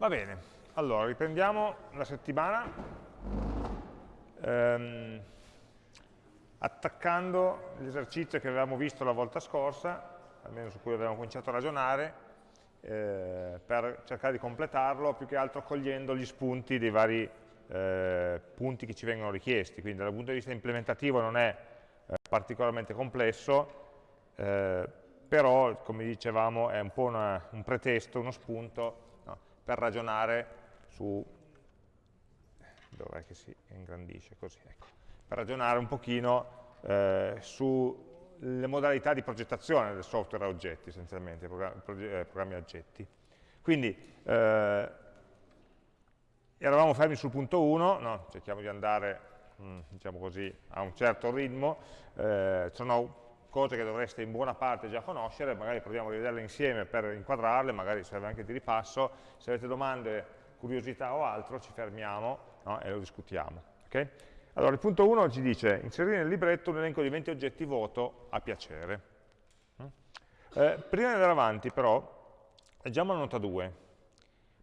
Va bene, allora riprendiamo la settimana ehm, attaccando l'esercizio che avevamo visto la volta scorsa, almeno su cui avevamo cominciato a ragionare, eh, per cercare di completarlo, più che altro cogliendo gli spunti dei vari eh, punti che ci vengono richiesti. Quindi dal punto di vista implementativo non è eh, particolarmente complesso, eh, però come dicevamo è un po' una, un pretesto, uno spunto per ragionare su, dov'è che si ingrandisce così, ecco, per ragionare un pochino eh, sulle modalità di progettazione del software a oggetti, essenzialmente, programmi, eh, programmi a oggetti. Quindi, eh, eravamo fermi sul punto 1, no? cerchiamo di andare, mm, diciamo così, a un certo ritmo, eh, sono cose che dovreste in buona parte già conoscere, magari proviamo a rivederle insieme per inquadrarle, magari serve anche di ripasso, se avete domande, curiosità o altro ci fermiamo no? e lo discutiamo. Okay? Allora il punto 1 ci dice inserire nel libretto un elenco di 20 oggetti vuoto a piacere. Mm? Eh, prima di andare avanti però leggiamo la nota 2.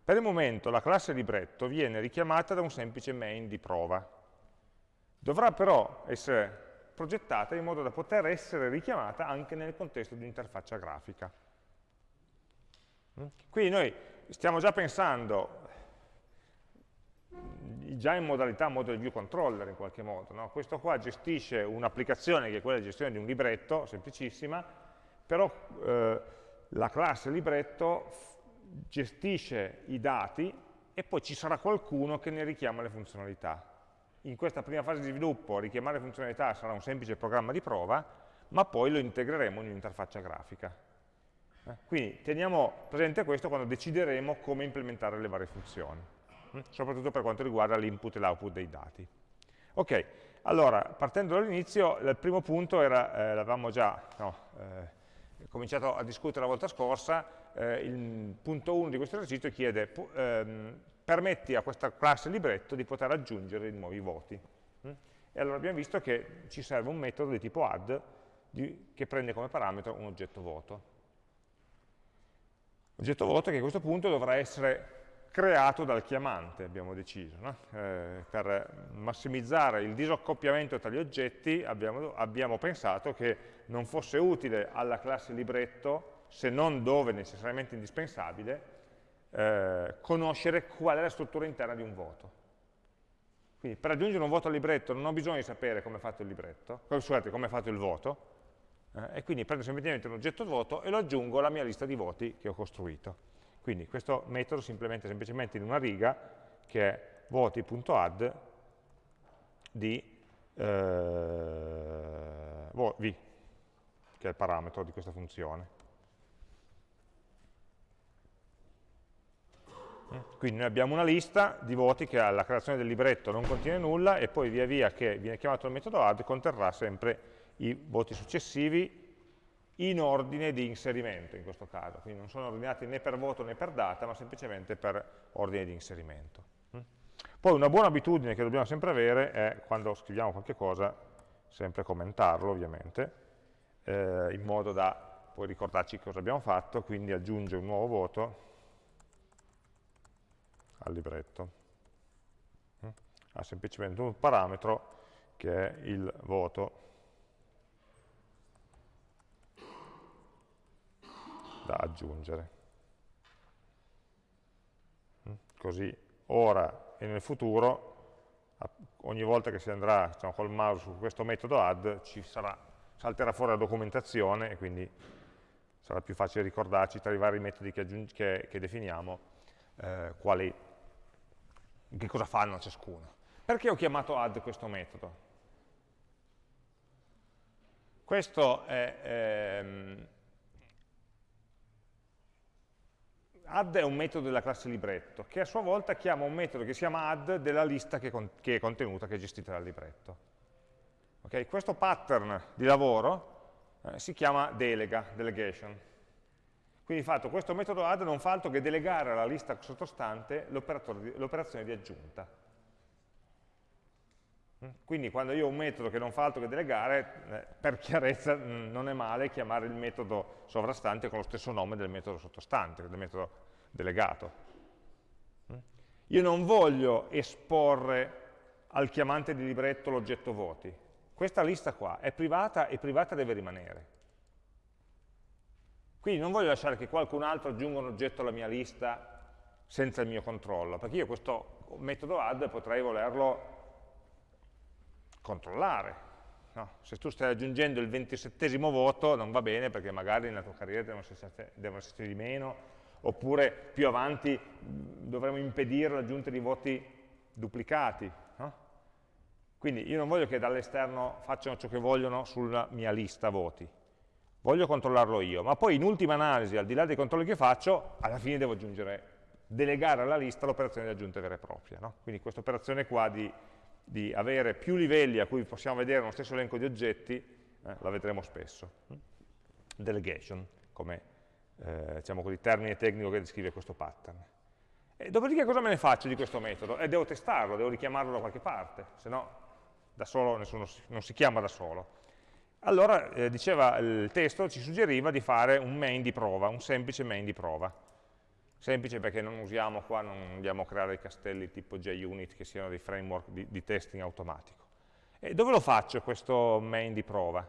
Per il momento la classe libretto viene richiamata da un semplice main di prova. Dovrà però essere progettata in modo da poter essere richiamata anche nel contesto di interfaccia grafica. Mm? Quindi noi stiamo già pensando già in modalità model view controller in qualche modo. No? Questo qua gestisce un'applicazione che è quella di gestione di un libretto, semplicissima, però eh, la classe libretto gestisce i dati e poi ci sarà qualcuno che ne richiama le funzionalità in questa prima fase di sviluppo richiamare funzionalità sarà un semplice programma di prova, ma poi lo integreremo in un'interfaccia grafica. Eh? Quindi teniamo presente questo quando decideremo come implementare le varie funzioni, hm? soprattutto per quanto riguarda l'input e l'output dei dati. Ok, allora, partendo dall'inizio, il primo punto era, eh, l'avevamo già no, eh, cominciato a discutere la volta scorsa, eh, il punto 1 di questo esercizio chiede ehm, permetti a questa classe libretto di poter aggiungere nuovi voti. Mm? E allora abbiamo visto che ci serve un metodo di tipo add di, che prende come parametro un oggetto vuoto. Oggetto vuoto che a questo punto dovrà essere creato dal chiamante, abbiamo deciso. No? Eh, per massimizzare il disaccoppiamento tra gli oggetti abbiamo, abbiamo pensato che non fosse utile alla classe libretto, se non dove necessariamente indispensabile, eh, conoscere qual è la struttura interna di un voto. Quindi per aggiungere un voto al libretto non ho bisogno di sapere come è fatto il libretto, scusate, come è fatto il voto, eh, e quindi prendo semplicemente un oggetto voto e lo aggiungo alla mia lista di voti che ho costruito. Quindi questo metodo si implementa semplicemente in una riga che è voti.add di eh, v, che è il parametro di questa funzione. Quindi noi abbiamo una lista di voti che alla creazione del libretto non contiene nulla e poi via via che viene chiamato il metodo add conterrà sempre i voti successivi in ordine di inserimento in questo caso, quindi non sono ordinati né per voto né per data, ma semplicemente per ordine di inserimento. Mm? Poi una buona abitudine che dobbiamo sempre avere è, quando scriviamo qualche cosa, sempre commentarlo ovviamente, eh, in modo da poi ricordarci cosa abbiamo fatto, quindi aggiunge un nuovo voto al libretto. Mm? Ha semplicemente un parametro che è il voto da aggiungere. Mm? Così ora e nel futuro, ogni volta che si andrà diciamo, col mouse su questo metodo add, ci sarà, salterà fuori la documentazione e quindi sarà più facile ricordarci tra i vari metodi che, che, che definiamo eh, quali che cosa fanno ciascuno. Perché ho chiamato add questo metodo? Questo è, ehm, add è un metodo della classe libretto, che a sua volta chiama un metodo che si chiama add della lista che, con, che è contenuta, che è gestita dal libretto. Okay? Questo pattern di lavoro eh, si chiama delega, delegation. Quindi di fatto questo metodo add non fa altro che delegare alla lista sottostante l'operazione di aggiunta. Mm? Quindi quando io ho un metodo che non fa altro che delegare, eh, per chiarezza mm, non è male chiamare il metodo sovrastante con lo stesso nome del metodo sottostante, del metodo delegato. Io non voglio esporre al chiamante di libretto l'oggetto voti. Questa lista qua è privata e privata deve rimanere. Quindi non voglio lasciare che qualcun altro aggiunga un oggetto alla mia lista senza il mio controllo, perché io questo metodo add potrei volerlo controllare. No? Se tu stai aggiungendo il ventisettesimo voto non va bene perché magari nella tua carriera devono esserci, devono esserci di meno, oppure più avanti dovremo impedire l'aggiunta di voti duplicati. No? Quindi io non voglio che dall'esterno facciano ciò che vogliono sulla mia lista voti, voglio controllarlo io, ma poi in ultima analisi, al di là dei controlli che faccio, alla fine devo aggiungere, delegare alla lista l'operazione di aggiunta vera e propria. No? Quindi questa operazione qua di di avere più livelli a cui possiamo vedere uno stesso elenco di oggetti, eh, la vedremo spesso. Delegation, come eh, diciamo così, termine tecnico che descrive questo pattern. E dopodiché cosa me ne faccio di questo metodo? Eh, devo testarlo, devo richiamarlo da qualche parte, se no da solo nessuno non si chiama da solo. Allora, eh, diceva il testo, ci suggeriva di fare un main di prova, un semplice main di prova. Semplice perché non usiamo qua, non andiamo a creare dei castelli tipo JUnit che siano dei framework di, di testing automatico. E dove lo faccio questo main di prova?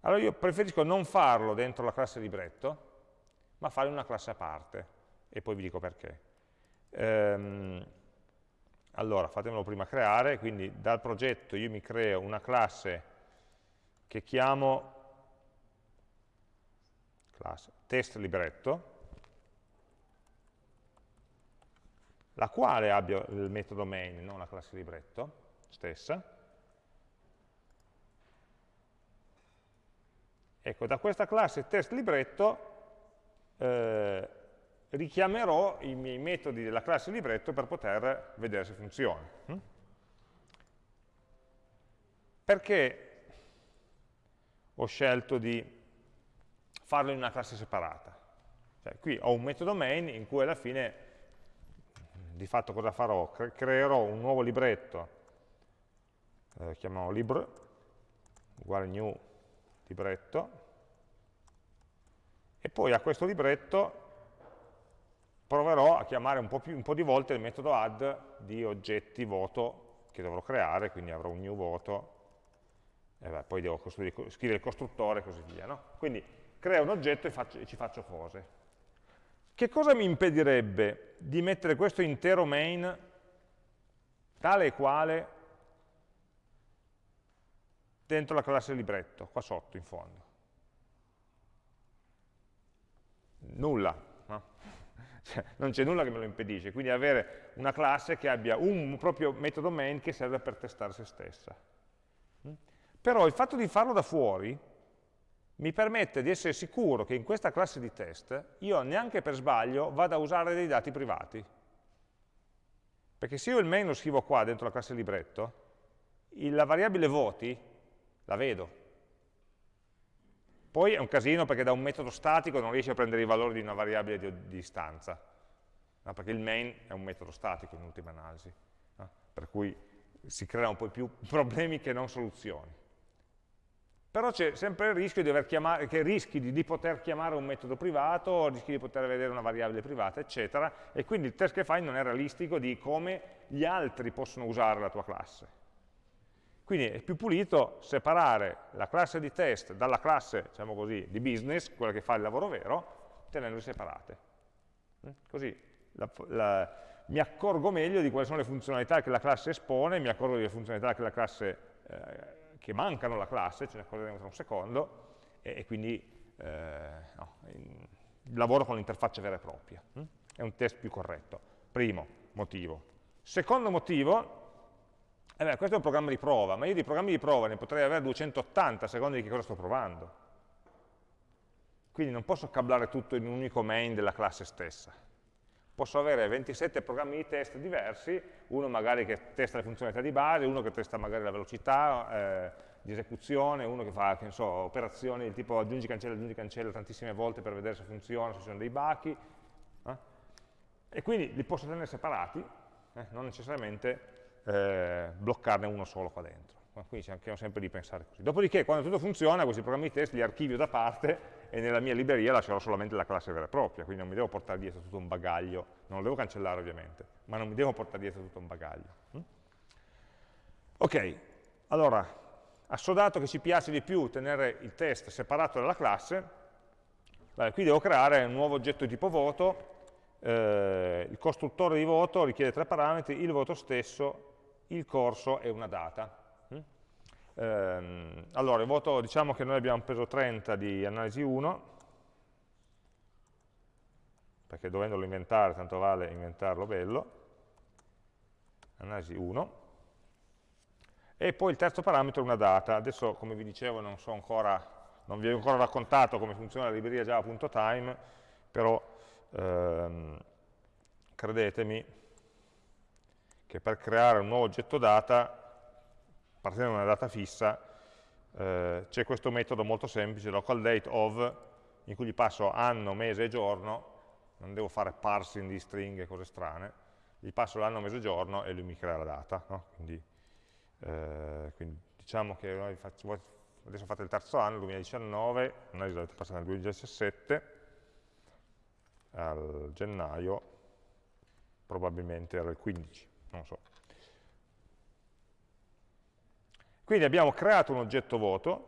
Allora io preferisco non farlo dentro la classe libretto, ma fare una classe a parte, e poi vi dico perché. Ehm, allora, fatemelo prima creare, quindi dal progetto io mi creo una classe che chiamo classe test libretto, la quale abbia il metodo main, non la classe libretto stessa. Ecco, da questa classe test libretto eh, richiamerò i miei metodi della classe libretto per poter vedere se funziona. Hm? Perché ho scelto di farlo in una classe separata? Cioè, qui ho un metodo main in cui alla fine di fatto cosa farò? creerò un nuovo libretto, eh, chiamiamolo lib, uguale new libretto, e poi a questo libretto proverò a chiamare un po, più, un po', di volte il metodo add di oggetti voto che dovrò creare, quindi avrò un new voto, e beh, poi devo scrivere il costruttore e così via. No? Quindi creo un oggetto e, faccio, e ci faccio cose. Che cosa mi impedirebbe di mettere questo intero main tale e quale dentro la classe libretto, qua sotto in fondo? Nulla, no? cioè, non c'è nulla che me lo impedisce, quindi avere una classe che abbia un proprio metodo main che serve per testare se stessa. Però il fatto di farlo da fuori mi permette di essere sicuro che in questa classe di test io neanche per sbaglio vada a usare dei dati privati. Perché se io il main lo scrivo qua dentro la classe libretto, la variabile voti la vedo. Poi è un casino perché da un metodo statico non riesce a prendere i valori di una variabile di, di istanza, no? perché il main è un metodo statico in ultima analisi, no? per cui si creano poi più problemi che non soluzioni però c'è sempre il rischio di chiamare, rischi di, di, poter chiamare un metodo privato, rischi di poter vedere una variabile privata, eccetera, e quindi il test che fai non è realistico di come gli altri possono usare la tua classe. Quindi è più pulito separare la classe di test dalla classe, diciamo così, di business, quella che fa il lavoro vero, tenendole separate. Mm? Così la, la, mi accorgo meglio di quali sono le funzionalità che la classe espone, mi accorgo delle funzionalità che la classe eh, che mancano la classe, ce ne accorgeremo tra un secondo, e, e quindi eh, no, in, lavoro con l'interfaccia vera e propria. Hm? È un test più corretto. Primo motivo. Secondo motivo, eh beh, questo è un programma di prova, ma io di programmi di prova ne potrei avere 280 a seconda di che cosa sto provando. Quindi non posso cablare tutto in un unico main della classe stessa. Posso avere 27 programmi di test diversi, uno magari che testa le funzionalità di base, uno che testa magari la velocità eh, di esecuzione, uno che fa che so, operazioni del tipo aggiungi cancella, aggiungi cancella tantissime volte per vedere se funziona, se ci sono dei bachi. Eh? E quindi li posso tenere separati, eh, non necessariamente eh, bloccarne uno solo qua dentro. Quindi cerchiamo sempre di pensare così. Dopodiché, quando tutto funziona, questi programmi di test li archivio da parte e nella mia libreria lascerò solamente la classe vera e propria, quindi non mi devo portare dietro tutto un bagaglio, non lo devo cancellare ovviamente, ma non mi devo portare dietro tutto un bagaglio. Mm? Ok, allora, assodato che ci piace di più tenere il test separato dalla classe, beh, qui devo creare un nuovo oggetto di tipo voto, eh, il costruttore di voto richiede tre parametri, il voto stesso, il corso e una data. Ehm, allora, il voto, diciamo che noi abbiamo preso 30 di analisi 1, perché dovendolo inventare, tanto vale inventarlo bello, analisi 1, e poi il terzo parametro è una data. Adesso, come vi dicevo, non, so ancora, non vi ho ancora raccontato come funziona la libreria java.time, però ehm, credetemi che per creare un nuovo oggetto data partendo da una data fissa, eh, c'è questo metodo molto semplice, local date of, in cui gli passo anno, mese e giorno, non devo fare parsing di stringhe e cose strane, gli passo l'anno, mese e giorno e lui mi crea la data. No? Quindi, eh, quindi, diciamo che noi faccio, adesso fate il terzo anno, 2019, noi dovete passare nel 2017, al gennaio, probabilmente era il 15, non so. Quindi abbiamo creato un oggetto vuoto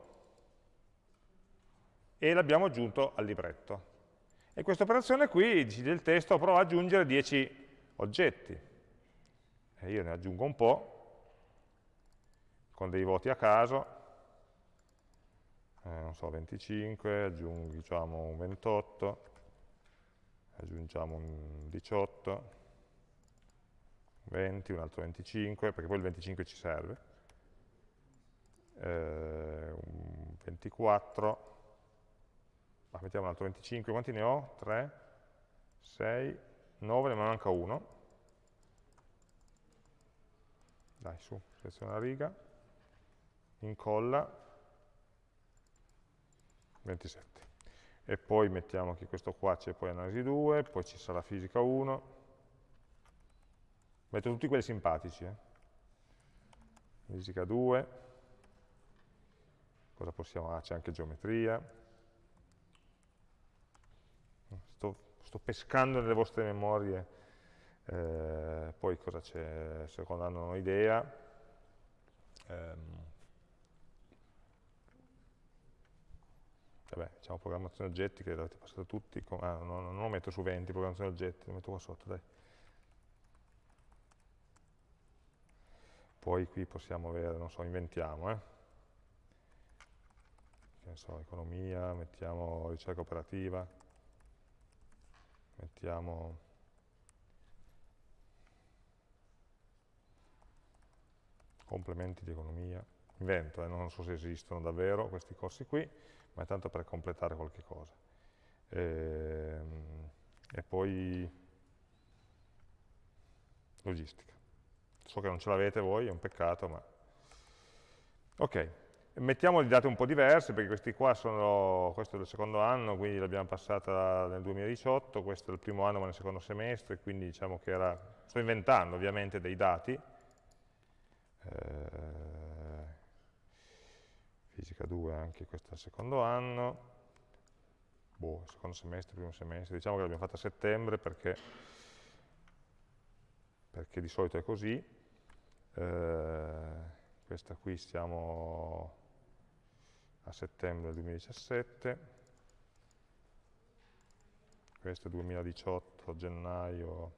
e l'abbiamo aggiunto al libretto. E questa operazione qui, dice il testo, prova ad aggiungere 10 oggetti. E io ne aggiungo un po', con dei voti a caso, eh, non so, 25, aggiungo diciamo un 28, aggiungiamo un 18, 20, un altro 25, perché poi il 25 ci serve eh, 24, ma mettiamo un altro 25, quanti ne ho? 3, 6, 9, ne manca uno. Dai, su, seleziona la riga, incolla, 27. E poi mettiamo che questo qua c'è poi analisi 2, poi ci sarà fisica 1. Metto tutti quelli simpatici. Eh. Fisica 2, cosa possiamo, ah, c'è anche geometria, sto, sto, pescando nelle vostre memorie, eh, poi cosa c'è, secondo hanno un'idea, ehm, vabbè, diciamo programmazione oggetti che avete passato tutti, ah, non, non, lo metto su 20, programmazione oggetti, lo metto qua sotto, dai. Poi qui possiamo avere, non so, inventiamo, eh ne so, economia, mettiamo ricerca operativa, mettiamo complementi di economia, invento, eh, non so se esistono davvero questi corsi qui, ma è tanto per completare qualche cosa. E, ehm, e poi logistica. So che non ce l'avete voi, è un peccato, ma... Ok, Mettiamo di date un po' diverse, perché questi qua sono, questo è il secondo anno, quindi l'abbiamo passata nel 2018, questo è il primo anno ma nel secondo semestre, quindi diciamo che era, sto inventando ovviamente dei dati. Eh, fisica 2 anche questo è il secondo anno, boh, secondo semestre, primo semestre, diciamo che l'abbiamo fatta a settembre perché, perché di solito è così. Eh, questa qui stiamo a settembre 2017, questo è 2018, gennaio,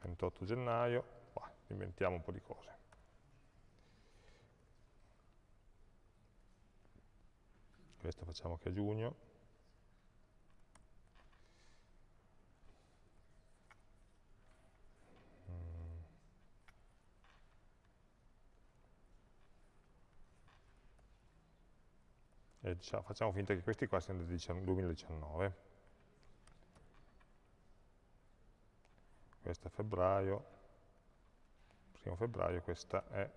28 gennaio, bah, inventiamo un po' di cose. Questo facciamo che a giugno. E diciamo, facciamo finta che questi qua siano del 2019 questo è febbraio. Primo febbraio questa è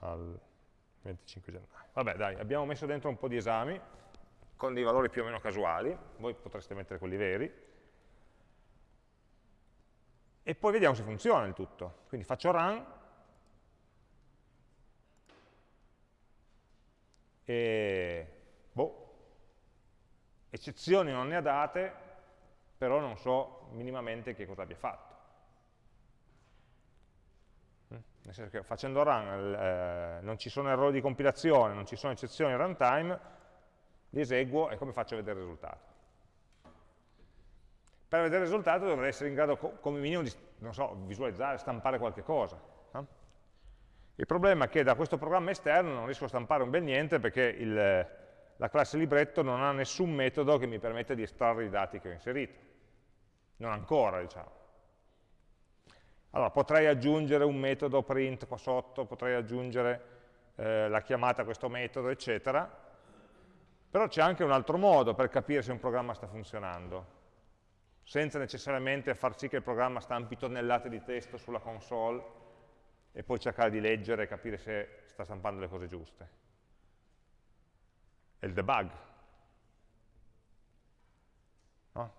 al 25 gennaio. Vabbè dai, abbiamo messo dentro un po' di esami con dei valori più o meno casuali. Voi potreste mettere quelli veri. E poi vediamo se funziona il tutto. Quindi faccio run e boh, eccezioni non ne ha date, però non so minimamente che cosa abbia fatto. Mm? Nel senso che facendo run eh, non ci sono errori di compilazione, non ci sono eccezioni in runtime, li eseguo e come faccio a vedere il risultato? Per vedere il risultato dovrei essere in grado come minimo di so, visualizzare, stampare qualche cosa. Il problema è che da questo programma esterno non riesco a stampare un bel niente perché il, la classe libretto non ha nessun metodo che mi permette di estrarre i dati che ho inserito. Non ancora, diciamo. Allora, potrei aggiungere un metodo print qua sotto, potrei aggiungere eh, la chiamata a questo metodo, eccetera, però c'è anche un altro modo per capire se un programma sta funzionando, senza necessariamente far sì che il programma stampi tonnellate di testo sulla console e poi cercare di leggere e capire se sta stampando le cose giuste. È il debug. No?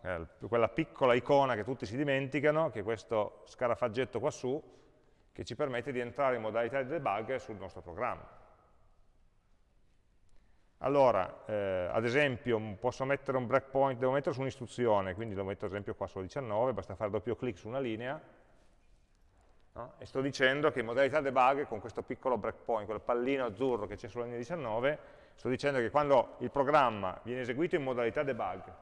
Quella piccola icona che tutti si dimenticano, che è questo scarafaggetto qua su, che ci permette di entrare in modalità di debug sul nostro programma. Allora, eh, ad esempio, posso mettere un breakpoint, devo mettere su un'istruzione, quindi lo metto ad esempio qua sulla 19, basta fare doppio clic su una linea, No? E sto dicendo che in modalità debug, con questo piccolo breakpoint, quel pallino azzurro che c'è sulla linea 19, sto dicendo che quando il programma viene eseguito in modalità debug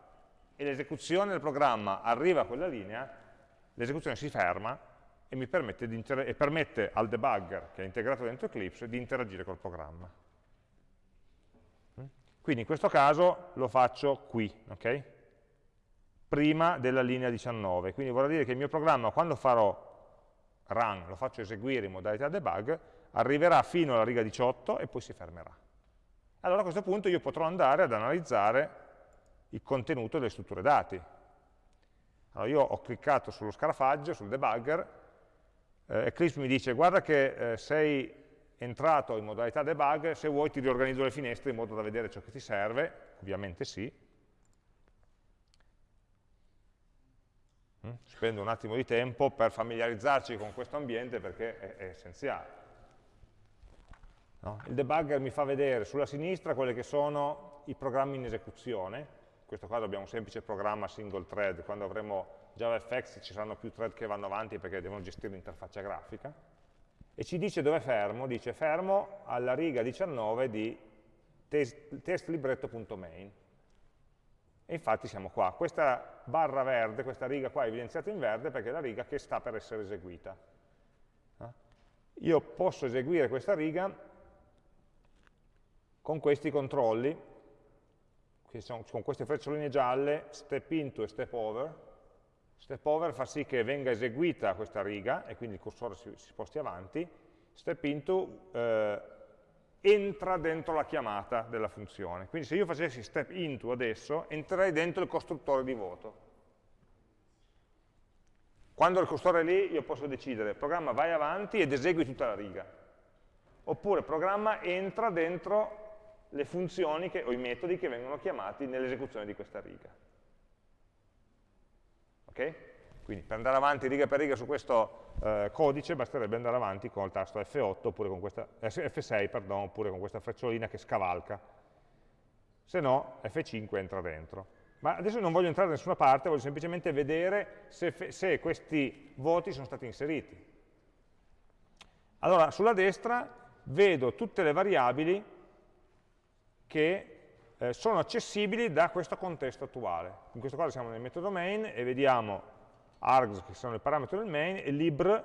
e l'esecuzione del programma arriva a quella linea, l'esecuzione si ferma e, mi permette, e permette al debugger, che è integrato dentro Eclipse, di interagire col programma. Mm? Quindi in questo caso lo faccio qui, okay? prima della linea 19. Quindi vorrà dire che il mio programma, quando farò run, lo faccio eseguire in modalità debug, arriverà fino alla riga 18 e poi si fermerà. Allora a questo punto io potrò andare ad analizzare il contenuto delle strutture dati. Allora io ho cliccato sullo scarafaggio, sul debugger, eh, Eclipse mi dice guarda che eh, sei entrato in modalità debug, se vuoi ti riorganizzo le finestre in modo da vedere ciò che ti serve, ovviamente sì, Spendo un attimo di tempo per familiarizzarci con questo ambiente perché è, è essenziale. No? Il debugger mi fa vedere sulla sinistra quelli che sono i programmi in esecuzione, in questo caso abbiamo un semplice programma single thread, quando avremo JavaFX ci saranno più thread che vanno avanti perché devono gestire l'interfaccia grafica, e ci dice dove fermo, dice fermo alla riga 19 di testlibretto.main. E infatti siamo qua. Questa barra verde, questa riga qua è evidenziata in verde perché è la riga che sta per essere eseguita. Io posso eseguire questa riga con questi controlli, sono, con queste freccioline gialle, step into e step over. Step over fa sì che venga eseguita questa riga e quindi il cursore si, si sposti avanti. Step into eh, entra dentro la chiamata della funzione. Quindi se io facessi step into adesso, entrerei dentro il costruttore di voto. Quando il costruttore è lì, io posso decidere, programma vai avanti ed esegui tutta la riga. Oppure programma entra dentro le funzioni che, o i metodi che vengono chiamati nell'esecuzione di questa riga. Ok? Quindi per andare avanti riga per riga su questo eh, codice basterebbe andare avanti con il tasto F8 oppure con questa, F6 pardon, oppure con questa frecciolina che scavalca. Se no F5 entra dentro. Ma adesso non voglio entrare da nessuna parte, voglio semplicemente vedere se, se questi voti sono stati inseriti. Allora, sulla destra vedo tutte le variabili che eh, sono accessibili da questo contesto attuale. In questo caso siamo nel metodo main e vediamo args, che sono il parametro del main, e lib,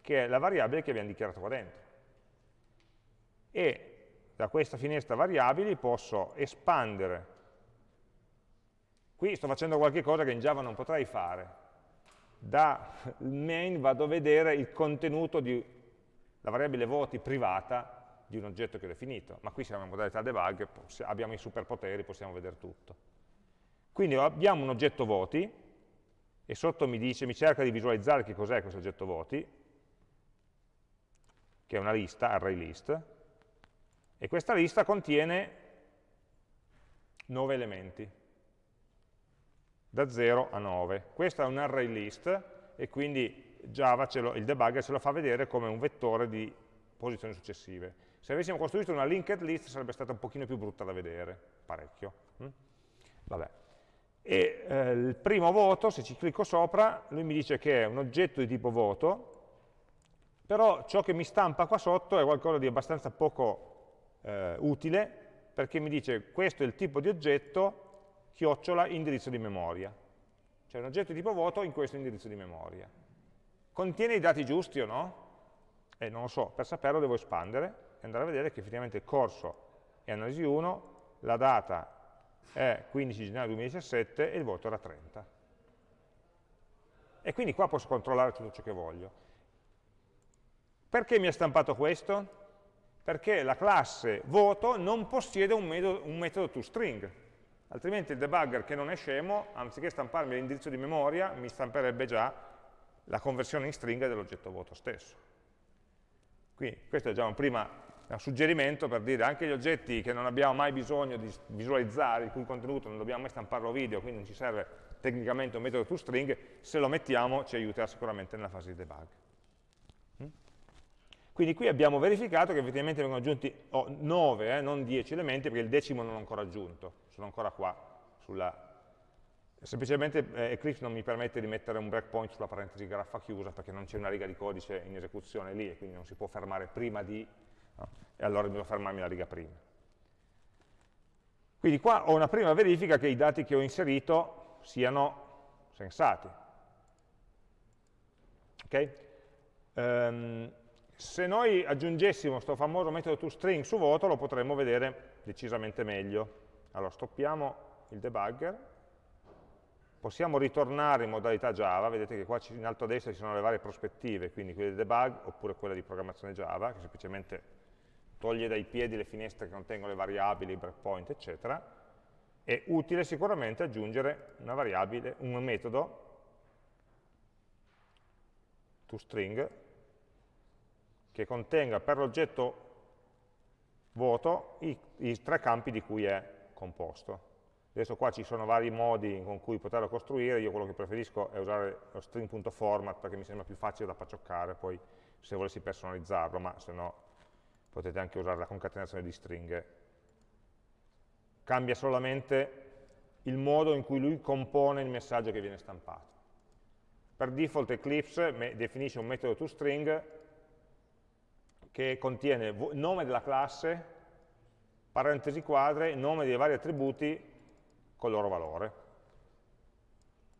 che è la variabile che abbiamo dichiarato qua dentro. E da questa finestra variabili posso espandere. Qui sto facendo qualche cosa che in Java non potrei fare. Da main vado a vedere il contenuto di la variabile voti privata di un oggetto che ho definito, ma qui siamo in modalità debug, abbiamo i superpoteri, possiamo vedere tutto. Quindi abbiamo un oggetto voti, e sotto mi dice, mi cerca di visualizzare che cos'è questo oggetto voti, che è una lista, array list, e questa lista contiene 9 elementi, da 0 a 9. Questa è un array list e quindi Java, lo, il debugger ce lo fa vedere come un vettore di posizioni successive. Se avessimo costruito una linked list sarebbe stata un pochino più brutta da vedere, parecchio. Hm? Vabbè. E eh, il primo voto, se ci clicco sopra, lui mi dice che è un oggetto di tipo voto, però ciò che mi stampa qua sotto è qualcosa di abbastanza poco eh, utile, perché mi dice questo è il tipo di oggetto, chiocciola, indirizzo di memoria. Cioè un oggetto di tipo voto in questo indirizzo di memoria. Contiene i dati giusti o no? Eh, non lo so, per saperlo devo espandere e andare a vedere che effettivamente il corso è analisi 1, la data è 15 gennaio 2017 e il voto era 30. E quindi qua posso controllare tutto ciò che voglio. Perché mi ha stampato questo? Perché la classe voto non possiede un metodo, un metodo toString, altrimenti il debugger che non è scemo, anziché stamparmi l'indirizzo di memoria, mi stamperebbe già la conversione in stringa dell'oggetto voto stesso. Quindi questo è già un primo un suggerimento per dire anche gli oggetti che non abbiamo mai bisogno di visualizzare, il cui contenuto non dobbiamo mai stamparlo video, quindi non ci serve tecnicamente un metodo toString, se lo mettiamo ci aiuterà sicuramente nella fase di debug. Quindi qui abbiamo verificato che effettivamente vengono aggiunti oh, 9, eh, non 10 elementi, perché il decimo non ho ancora aggiunto, sono ancora qua. Sulla... Semplicemente eh, Eclipse non mi permette di mettere un breakpoint sulla parentesi graffa chiusa, perché non c'è una riga di codice in esecuzione lì, e quindi non si può fermare prima di, no? e allora devo fermarmi la riga prima. Quindi qua ho una prima verifica che i dati che ho inserito siano sensati. Ok? Um, se noi aggiungessimo questo famoso metodo toString su voto lo potremmo vedere decisamente meglio. Allora stoppiamo il debugger, possiamo ritornare in modalità Java, vedete che qua in alto a destra ci sono le varie prospettive, quindi quella di debug oppure quella di programmazione Java, che semplicemente toglie dai piedi le finestre che contengono le variabili, breakpoint, eccetera. È utile sicuramente aggiungere una variabile, un metodo toString che contenga per l'oggetto vuoto i, i, tre campi di cui è composto. Adesso qua ci sono vari modi con cui poterlo costruire, io quello che preferisco è usare lo string.format perché mi sembra più facile da paccioccare poi se volessi personalizzarlo, ma se no potete anche usare la concatenazione di stringhe. Cambia solamente il modo in cui lui compone il messaggio che viene stampato. Per default Eclipse definisce un metodo toString che contiene nome della classe, parentesi quadre, nome dei vari attributi con il loro valore.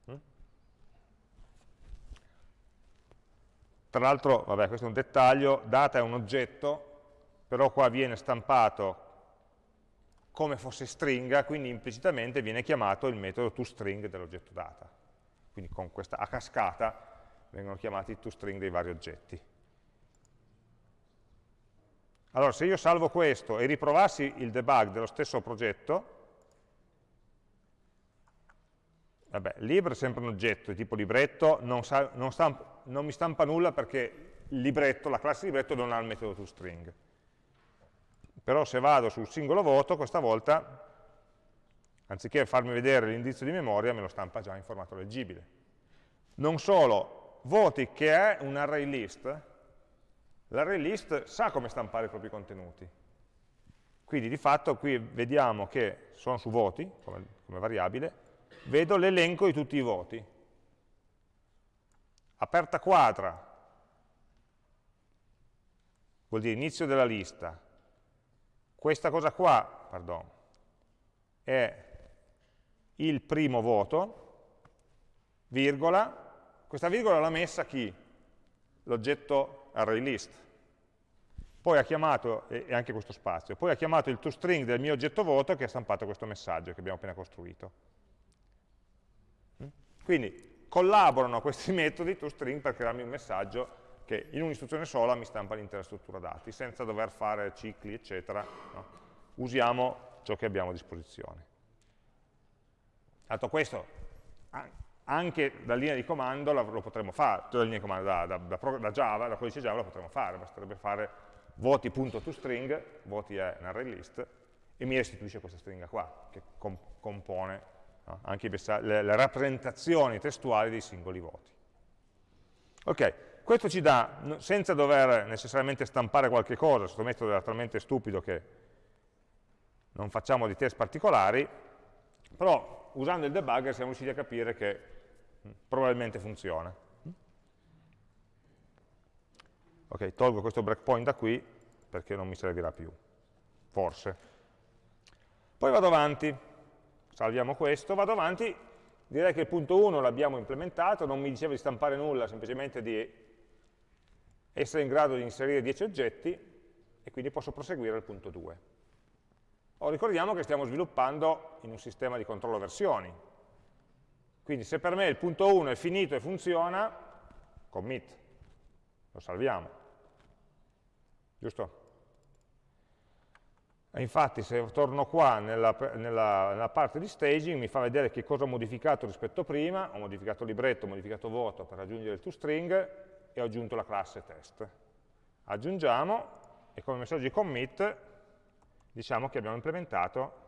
Mm? Tra l'altro, vabbè, questo è un dettaglio, data è un oggetto, però qua viene stampato come fosse stringa, quindi implicitamente viene chiamato il metodo toString dell'oggetto data. Quindi con questa a cascata vengono chiamati i toString dei vari oggetti. Allora, se io salvo questo e riprovassi il debug dello stesso progetto, vabbè, lib è sempre un oggetto di tipo libretto, non, sa, non, stampa, non mi stampa nulla perché libretto, la classe libretto non ha il metodo toString. Però se vado sul singolo voto, questa volta, anziché farmi vedere l'indirizzo di memoria, me lo stampa già in formato leggibile. Non solo, voti che è un array list, l'array list sa come stampare i propri contenuti. Quindi di fatto qui vediamo che sono su voti, come, come variabile, vedo l'elenco di tutti i voti. Aperta quadra vuol dire inizio della lista. Questa cosa qua, pardon, è il primo voto, virgola, questa virgola l'ha messa chi? L'oggetto array list poi ha chiamato, e anche questo spazio, poi ha chiamato il toString del mio oggetto voto che ha stampato questo messaggio che abbiamo appena costruito. Mm? Quindi collaborano questi metodi toString per crearmi un messaggio che in un'istruzione sola mi stampa l'intera struttura dati, senza dover fare cicli, eccetera. No? Usiamo ciò che abbiamo a disposizione. Dato questo, anche da linea di comando lo potremmo fare, da linea di comando da, da, da, Java, da codice Java lo potremmo fare, basterebbe fare voti.toString, voti è un array list, e mi restituisce questa stringa qua, che com compone no? anche le, le, rappresentazioni testuali dei singoli voti. Ok, questo ci dà, senza dover necessariamente stampare qualche cosa, questo metodo è talmente stupido che non facciamo di test particolari, Però usando il debugger siamo riusciti a capire che probabilmente funziona. Ok, tolgo questo breakpoint da qui perché non mi servirà più, forse. Poi vado avanti, salviamo questo, vado avanti, direi che il punto 1 l'abbiamo implementato, non mi diceva di stampare nulla, semplicemente di essere in grado di inserire 10 oggetti, e quindi posso proseguire al punto 2. O ricordiamo che stiamo sviluppando in un sistema di controllo versioni. Quindi se per me il punto 1 è finito e funziona, commit, lo salviamo. Giusto? E infatti se torno qua nella, nella, nella, parte di staging mi fa vedere che cosa ho modificato rispetto a prima, ho modificato libretto, ho modificato voto per aggiungere il toString e ho aggiunto la classe test. Aggiungiamo e come messaggio di commit diciamo che abbiamo implementato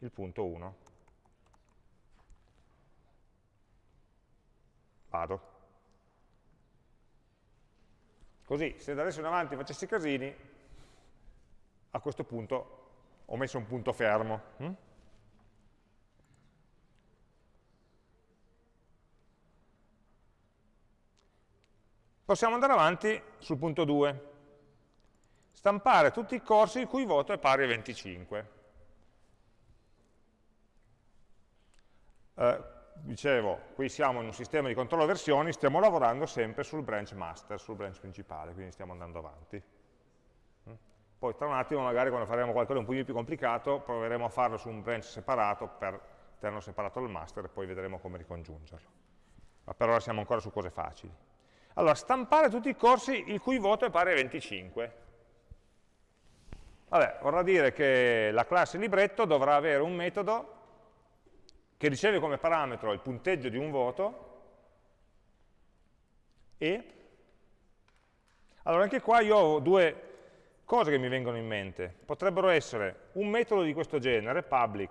il punto 1. Vado. Così, se da adesso in avanti facessi casini, a questo punto ho messo un punto fermo. Hm? Possiamo andare avanti sul punto 2 stampare tutti i corsi il cui voto è pari a 25. Eh, dicevo, qui siamo in un sistema di controllo versioni, stiamo lavorando sempre sul branch master, sul branch principale, quindi stiamo andando avanti. Mm? Poi tra un attimo, magari quando faremo qualcosa un po' più complicato, proveremo a farlo su un branch separato per tenerlo separato dal master e poi vedremo come ricongiungerlo. Ma per ora siamo ancora su cose facili. Allora, stampare tutti i corsi il cui voto è pari a 25. Vabbè, vorrà dire che la classe libretto dovrà avere un metodo che riceve come parametro il punteggio di un voto e allora anche qua io ho due cose che mi vengono in mente. Potrebbero essere un metodo di questo genere, public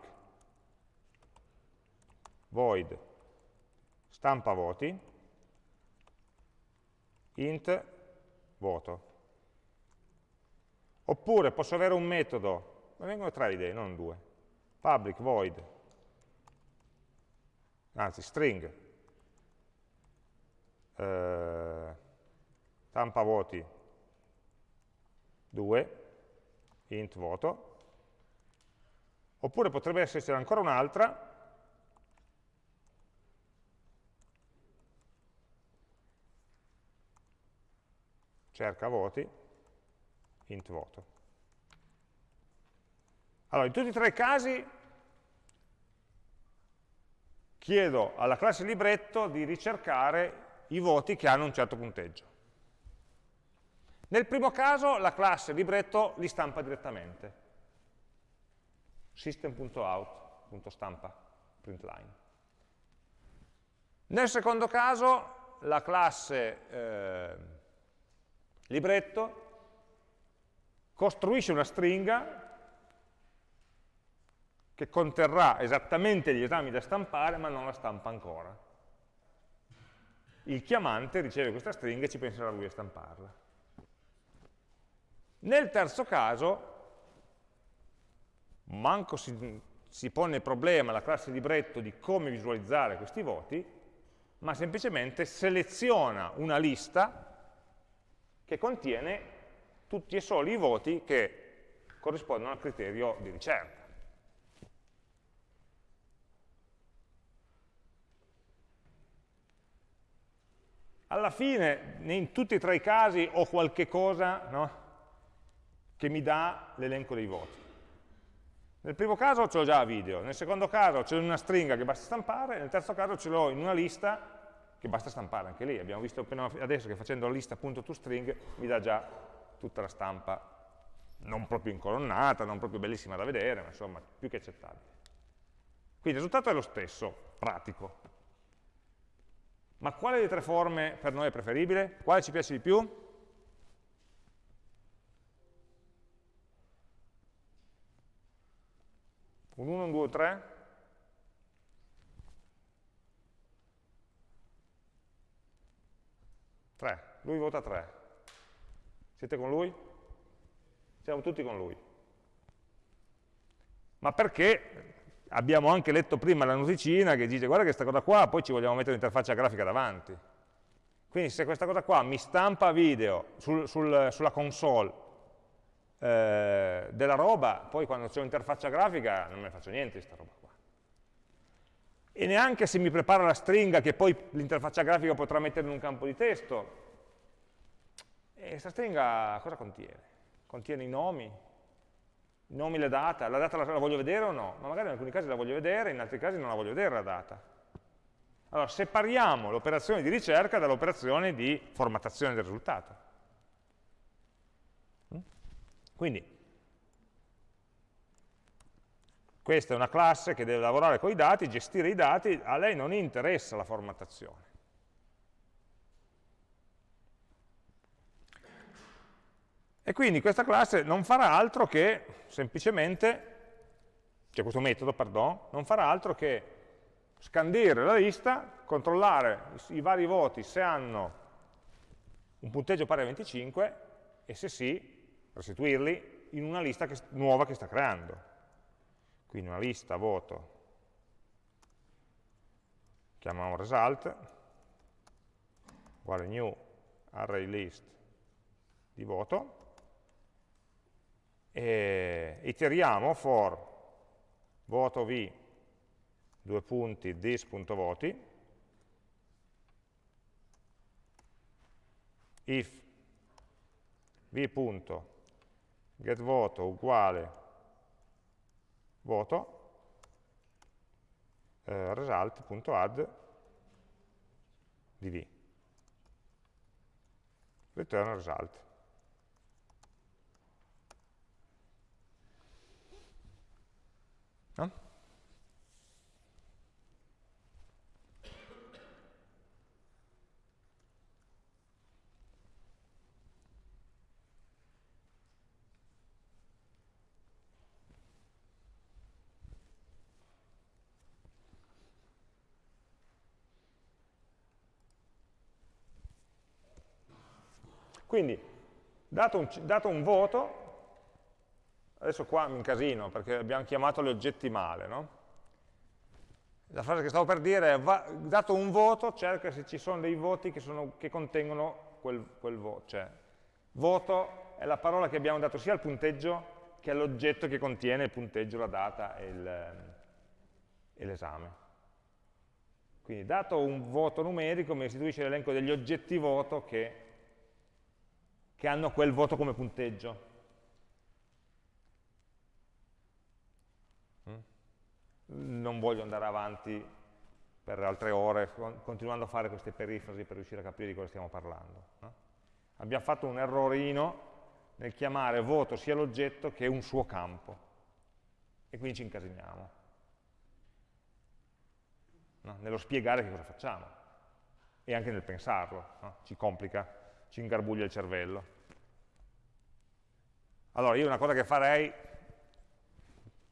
void stampa voti int voto. Oppure posso avere un metodo, ma vengono tre idee, non due, public void, anzi string, eh, stampa voti. 2, int voto, oppure potrebbe esserci ancora un'altra, cerca voti, int voto. Allora, in tutti e tre i casi chiedo alla classe libretto di ricercare i voti che hanno un certo punteggio. Nel primo caso la classe libretto li stampa direttamente. system.out.stampa println. Nel secondo caso la classe eh, libretto costruisce una stringa che conterrà esattamente gli esami da stampare, ma non la stampa ancora. Il chiamante riceve questa stringa e ci penserà lui a stamparla. Nel terzo caso, manco si, si pone il problema la classe libretto di come visualizzare questi voti, ma semplicemente seleziona una lista che contiene tutti e soli i voti che corrispondono al criterio di ricerca. Alla fine, in tutti e tre i casi, ho qualche cosa no, che mi dà l'elenco dei voti. Nel primo caso ce l'ho già a video, nel secondo caso ce l'ho in una stringa che basta stampare, nel terzo caso ce l'ho in una lista che basta stampare anche lì. Abbiamo visto appena adesso che facendo la lista.toString mi dà già tutta la stampa non proprio incolonnata, non proprio bellissima da vedere, ma insomma più che accettabile. Quindi il risultato è lo stesso, pratico. Ma quale delle tre forme per noi è preferibile? Quale ci piace di più? Un 1, un 2, un 3? Tre. Lui vota 3. Siete con lui? Siamo tutti con lui. Ma perché abbiamo anche letto prima la noticina che dice guarda che questa cosa qua, poi ci vogliamo mettere un'interfaccia grafica davanti. Quindi se questa cosa qua mi stampa video sul, sul, sulla console eh, della roba, poi quando c'è un'interfaccia grafica non me ne faccio niente di questa roba qua. E neanche se mi prepara la stringa che poi l'interfaccia grafica potrà mettere in un campo di testo. E questa stringa cosa contiene? Contiene i nomi, i nomi, le data, la data la, la voglio vedere o no? Ma magari in alcuni casi la voglio vedere, in altri casi non la voglio vedere la data. Allora, separiamo l'operazione di ricerca dall'operazione di formattazione del risultato. Mm? Quindi, questa è una classe che deve lavorare con i dati, gestire i dati, a lei non interessa la formattazione. E quindi questa classe non farà altro che semplicemente, cioè questo metodo, pardon, non farà altro che scandire la lista, controllare i, vari voti se hanno un punteggio pari a 25 e se sì, restituirli in una lista che, nuova che sta creando. Quindi una lista voto, chiamiamo result, uguale new array list di voto, e iteriamo for voto v, due punti, this.voti, if v.getVoto uguale voto, eh, result.add di v. Return result. Quindi, dato un, dato un voto, Adesso qua mi incasino perché abbiamo chiamato gli oggetti male, no? La frase che stavo per dire è, va, dato un voto, cerca se ci sono dei voti che, sono, che contengono quel, quel voto. Cioè, voto è la parola che abbiamo dato sia al punteggio che all'oggetto che contiene il punteggio, la data e l'esame. Quindi dato un voto numerico mi restituisce l'elenco degli oggetti voto che, che hanno quel voto come punteggio. non voglio andare avanti per altre ore continuando a fare queste perifrasi per riuscire a capire di cosa stiamo parlando. No? Abbiamo fatto un errorino nel chiamare voto sia l'oggetto che un suo campo e quindi ci incasiniamo no? nello spiegare che cosa facciamo e anche nel pensarlo, no? ci complica, ci ingarbuglia il cervello. Allora io una cosa che farei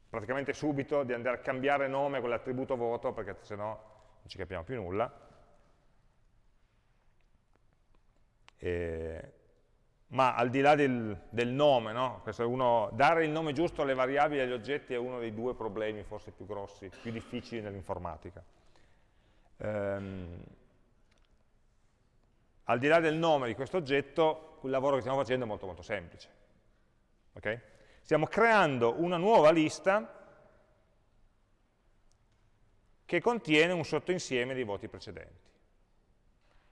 praticamente subito di andare a cambiare nome con l'attributo voto perché se no non ci capiamo più nulla. E, ma al di là del, del nome, no? uno, dare il nome giusto alle variabili e agli oggetti è uno dei due problemi forse più grossi, più difficili nell'informatica. Ehm, al di là del nome di questo oggetto, il lavoro che stiamo facendo è molto molto semplice. Okay? Stiamo creando una nuova lista che contiene un sottoinsieme dei voti precedenti.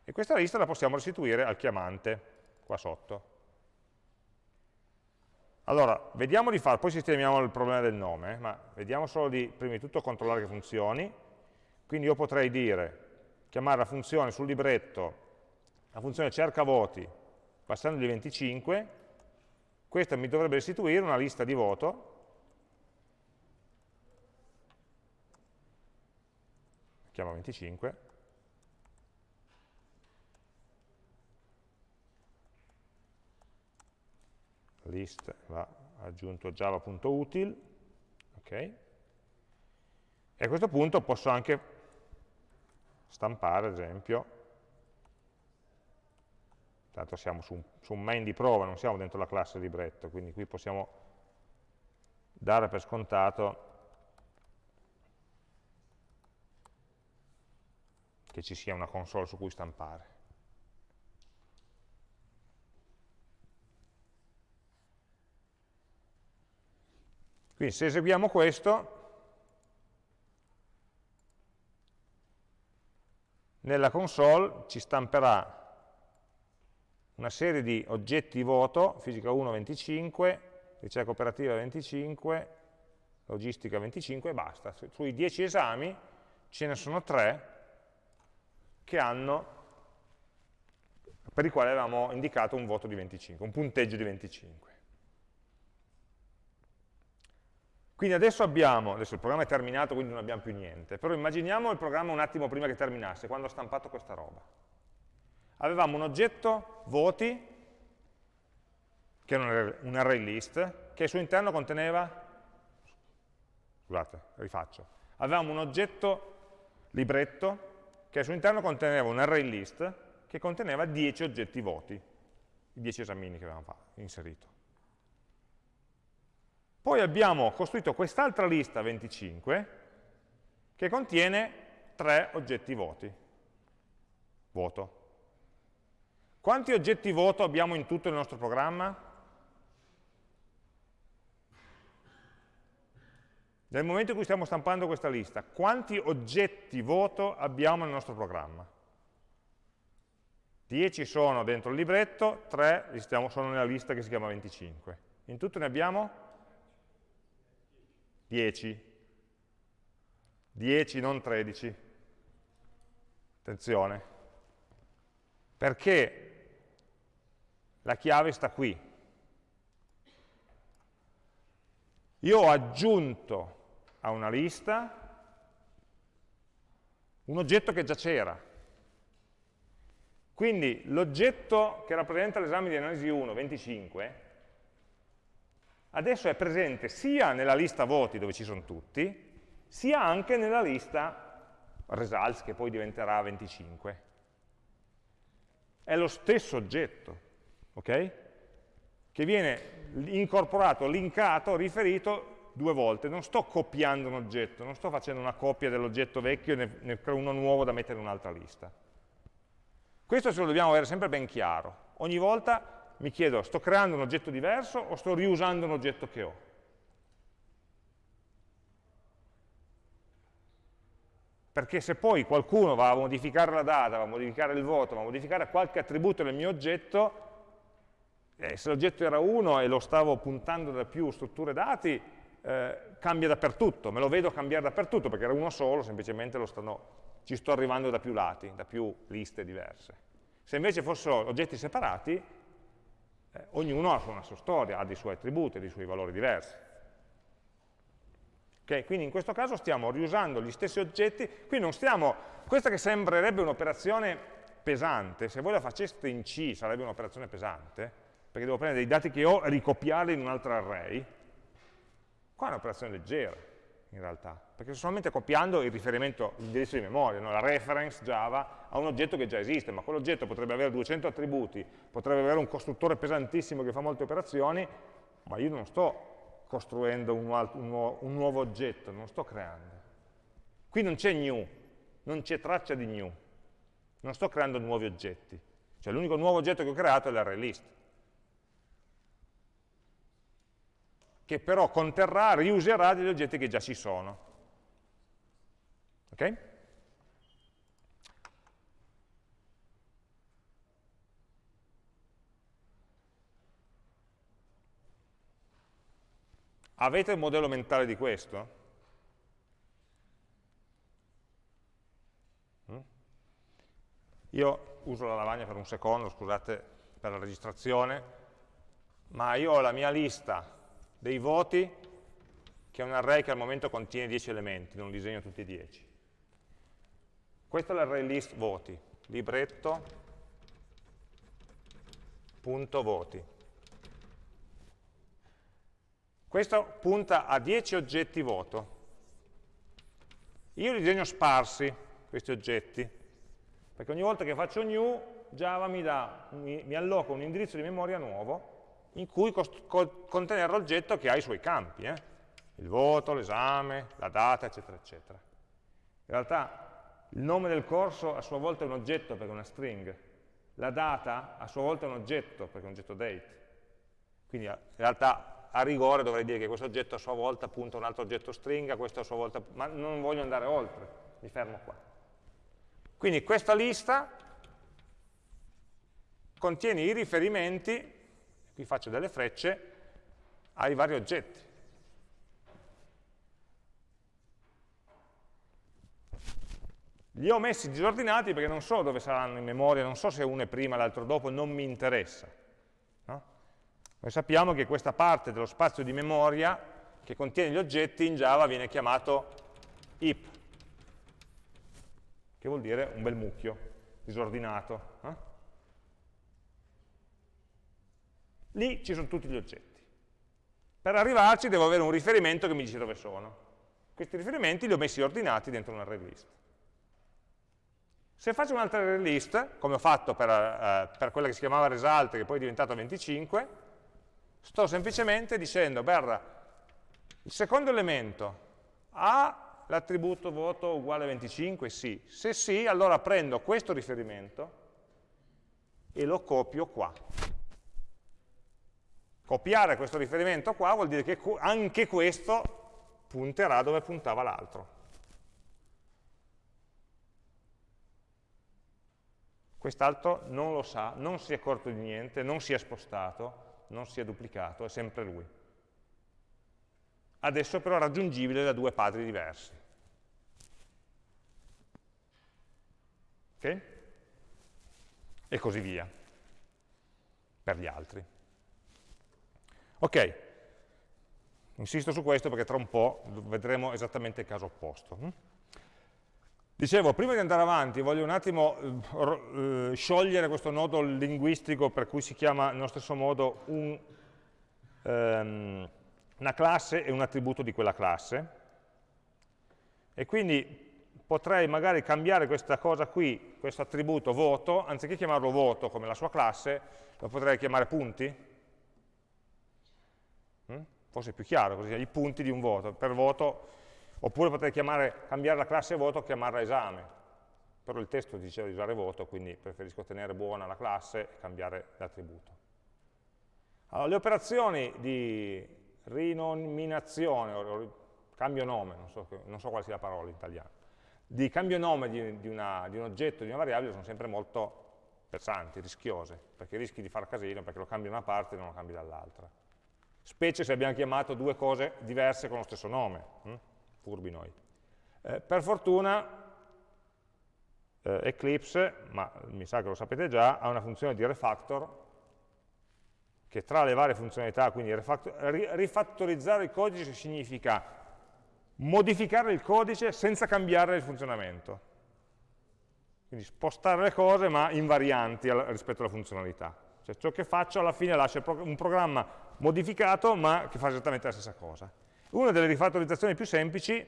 E questa lista la possiamo restituire al chiamante, qua sotto. Allora, vediamo di fare, poi sistemiamo il problema del nome, ma vediamo solo di, prima di tutto, controllare che funzioni. Quindi io potrei dire, chiamare la funzione sul libretto, la funzione cerca voti, passandogli 25, questa mi dovrebbe restituire una lista di voto, chiama 25, list va aggiunto java.util, ok, e a questo punto posso anche stampare, ad esempio, tanto siamo su su un, main di prova, non siamo dentro la classe libretto, quindi qui possiamo dare per scontato che ci sia una console su cui stampare. Quindi se eseguiamo questo, nella console ci stamperà una serie di oggetti voto, fisica 1 25, ricerca operativa 25, logistica 25 e basta. Sui 10 esami ce ne sono 3 che hanno, per i quali avevamo indicato un voto di 25, un punteggio di 25. Quindi adesso abbiamo, adesso il programma è terminato quindi non abbiamo più niente, però immaginiamo il programma un attimo prima che terminasse, quando ho stampato questa roba. Avevamo un oggetto, voti, che era un array list, che al suo interno conteneva, scusate, rifaccio, avevamo un oggetto libretto che al suo interno conteneva un array list che conteneva 10 oggetti voti, i 10 esamini che avevamo inserito. Poi abbiamo costruito quest'altra lista 25 che contiene 3 oggetti voti, voto. Quanti oggetti voto abbiamo in tutto il nostro programma? Nel momento in cui stiamo stampando questa lista, quanti oggetti voto abbiamo nel nostro programma? 10 sono dentro il libretto, 3 sono nella lista che si chiama 25. In tutto ne abbiamo 10. 10, non 13. Attenzione. Perché la chiave sta qui. Io ho aggiunto a una lista un oggetto che già c'era. Quindi l'oggetto che rappresenta l'esame di analisi 1, 25, adesso è presente sia nella lista voti dove ci sono tutti, sia anche nella lista results che poi diventerà 25. È lo stesso oggetto, ok? Che viene incorporato, linkato, riferito due volte. Non sto copiando un oggetto, non sto facendo una copia dell'oggetto vecchio e ne creo uno nuovo da mettere in un'altra lista. Questo ce lo dobbiamo avere sempre ben chiaro. Ogni volta mi chiedo, sto creando un oggetto diverso o sto riusando un oggetto che ho? Perché se poi qualcuno va a modificare la data, va a modificare il voto, va a modificare qualche attributo del mio oggetto, eh, se l'oggetto era 1 e lo stavo puntando da più strutture dati, eh, cambia dappertutto, me lo vedo cambiare dappertutto, perché era uno solo, semplicemente stanno, ci sto arrivando da più lati, da più liste diverse. Se invece fossero oggetti separati, eh, ognuno ha una sua storia, ha dei suoi attributi, dei suoi valori diversi. Okay, quindi in questo caso stiamo riusando gli stessi oggetti, qui non stiamo, questa che sembrerebbe un'operazione pesante, se voi la faceste in C sarebbe un'operazione pesante, perché devo prendere dei dati che ho e ricopiarli in un altro array, qua è un'operazione leggera in realtà, perché sto solamente copiando il riferimento, l'indirizzo di memoria, no? la reference Java a un oggetto che già esiste, ma quell'oggetto potrebbe avere 200 attributi, potrebbe avere un costruttore pesantissimo che fa molte operazioni, ma io non sto costruendo un, un, nuovo, un nuovo oggetto, non sto creando. Qui non c'è new, non c'è traccia di new, non sto creando nuovi oggetti. Cioè l'unico nuovo oggetto che ho creato è l'array list. Che però conterrà, riuserà degli oggetti che già ci sono. Ok? Avete il modello mentale di questo? Mm? Io uso la lavagna per un secondo, scusate per la registrazione, ma io ho la mia lista dei voti, che è un array che al momento contiene 10 elementi, non disegno tutti e 10. Questo è l'array list voti, libretto.voti. Questo punta a 10 oggetti voto. Io li disegno sparsi, questi oggetti, perché ogni volta che faccio new, Java mi, dà, mi, mi alloca un indirizzo di memoria nuovo in cui contenere l'oggetto che ha i suoi campi, eh? il voto, l'esame, la data, eccetera, eccetera. In realtà il nome del corso a sua volta è un oggetto perché è una string, la data a sua volta è un oggetto perché è un oggetto date. Quindi in realtà a rigore dovrei dire che questo oggetto a sua volta punta un altro oggetto stringa, questo a sua volta, ma non voglio andare oltre, mi fermo qua. Quindi questa lista contiene i riferimenti, qui faccio delle frecce, ai vari oggetti. Li ho messi disordinati perché non so dove saranno in memoria, non so se uno è prima, l'altro dopo, non mi interessa. No? Noi sappiamo che questa parte dello spazio di memoria che contiene gli oggetti in Java viene chiamato heap, che vuol dire un bel mucchio, disordinato. Eh? Lì ci sono tutti gli oggetti. Per arrivarci devo avere un riferimento che mi dice dove sono. Questi riferimenti li ho messi ordinati dentro un array list. Se faccio un'altra array list, come ho fatto per, eh, per, quella che si chiamava result, che poi è diventata 25, sto semplicemente dicendo, berra, il secondo elemento ha l'attributo voto uguale a 25? Sì. Se sì, allora prendo questo riferimento e lo copio qua. Copiare questo riferimento qua vuol dire che anche questo punterà dove puntava l'altro. Quest'altro non lo sa, non si è accorto di niente, non si è spostato, non si è duplicato, è sempre lui. Adesso però è raggiungibile da due padri diversi. Ok? E così via, per gli altri. Ok, insisto su questo perché tra un po' vedremo esattamente il caso opposto. Hm? Dicevo, prima di andare avanti voglio un attimo eh, eh, sciogliere questo nodo linguistico per cui si chiama nello stesso modo un, um, una classe e un attributo di quella classe. E quindi potrei magari cambiare questa cosa qui, questo attributo voto, anziché chiamarlo voto come la sua classe, lo potrei chiamare punti. Forse è più chiaro, così, i punti di un voto. Per voto Oppure potrei chiamare, cambiare la classe voto e chiamarla esame, però il testo diceva di usare voto, quindi preferisco tenere buona la classe e cambiare l'attributo. Allora, le operazioni di rinominazione, o cambio nome, non so, non so, quale sia la parola in italiano, di cambio nome di, di, una, di un oggetto, di una variabile, sono sempre molto pesanti, rischiose, perché rischi di far casino, perché lo cambi da una parte e non lo cambi dall'altra. Specie se abbiamo chiamato due cose diverse con lo stesso nome. Hm? furbi noi. Eh, per fortuna eh, Eclipse, ma mi sa che lo sapete già, ha una funzione di refactor che tra le varie funzionalità, quindi rifattorizzare il codice significa modificare il codice senza cambiare il funzionamento. Quindi spostare le cose ma invarianti rispetto alla funzionalità. Cioè ciò che faccio alla fine lascia un programma modificato ma che fa esattamente la stessa cosa. Una delle rifattorizzazioni più semplici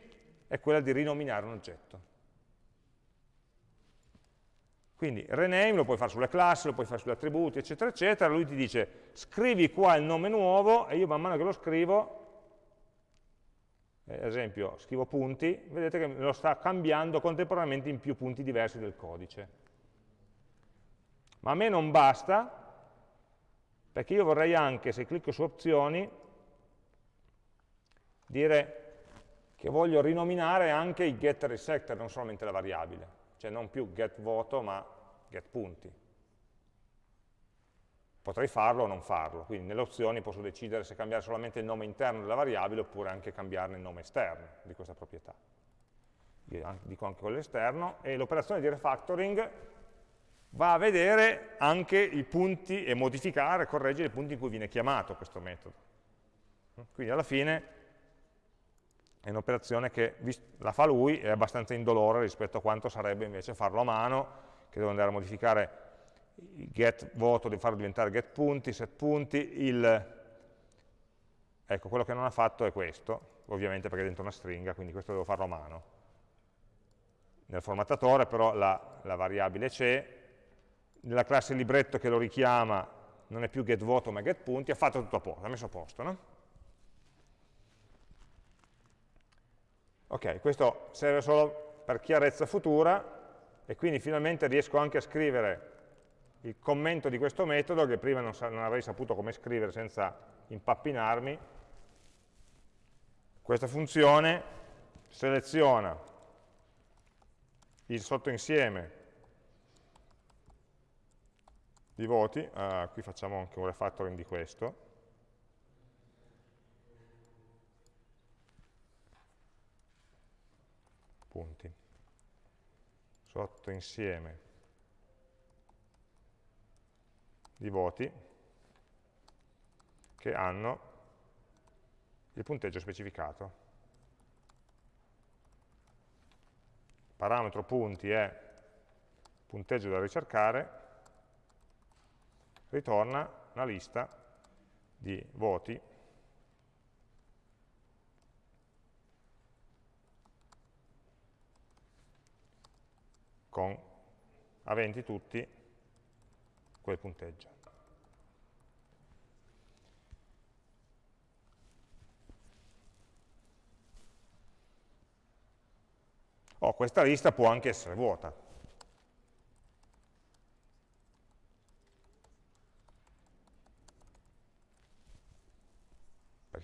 è quella di rinominare un oggetto. Quindi rename lo puoi fare sulle classi, lo puoi fare sugli attributi, eccetera, eccetera. Lui ti dice scrivi qua il nome nuovo e io man mano che lo scrivo, eh, ad esempio scrivo punti, vedete che lo sta cambiando contemporaneamente in più punti diversi del codice. Ma a me non basta, perché io vorrei anche, se clicco su opzioni, dire che voglio rinominare anche i getter e i setter, non solamente la variabile, cioè non più get voto ma get punti. Potrei farlo o non farlo, quindi nelle opzioni posso decidere se cambiare solamente il nome interno della variabile oppure anche cambiarne il nome esterno di questa proprietà. Io dico anche quello esterno e l'operazione di refactoring va a vedere anche i punti e modificare, correggere i punti in cui viene chiamato questo metodo. Quindi alla fine è un'operazione che la fa lui, è abbastanza indolore rispetto a quanto sarebbe invece farlo a mano, che devo andare a modificare il get voto, devo farlo diventare get punti, set punti, il... ecco, quello che non ha fatto è questo, ovviamente perché è dentro una stringa, quindi questo devo farlo a mano. Nel formattatore però la, la variabile c'è, nella classe libretto che lo richiama non è più get voto ma get punti, ha fatto tutto a posto, ha messo a posto, no? Ok, questo serve solo per chiarezza futura, e quindi finalmente riesco anche a scrivere il commento di questo metodo che prima non, non avrei saputo come scrivere senza impappinarmi. Questa funzione seleziona il sottoinsieme di voti, uh, qui facciamo anche un refactoring di questo, punti, sottoinsieme di voti che hanno il punteggio specificato. Parametro punti è punteggio da ricercare, ritorna una lista di voti con aventi tutti quel punteggio. Oh, questa lista può anche essere vuota.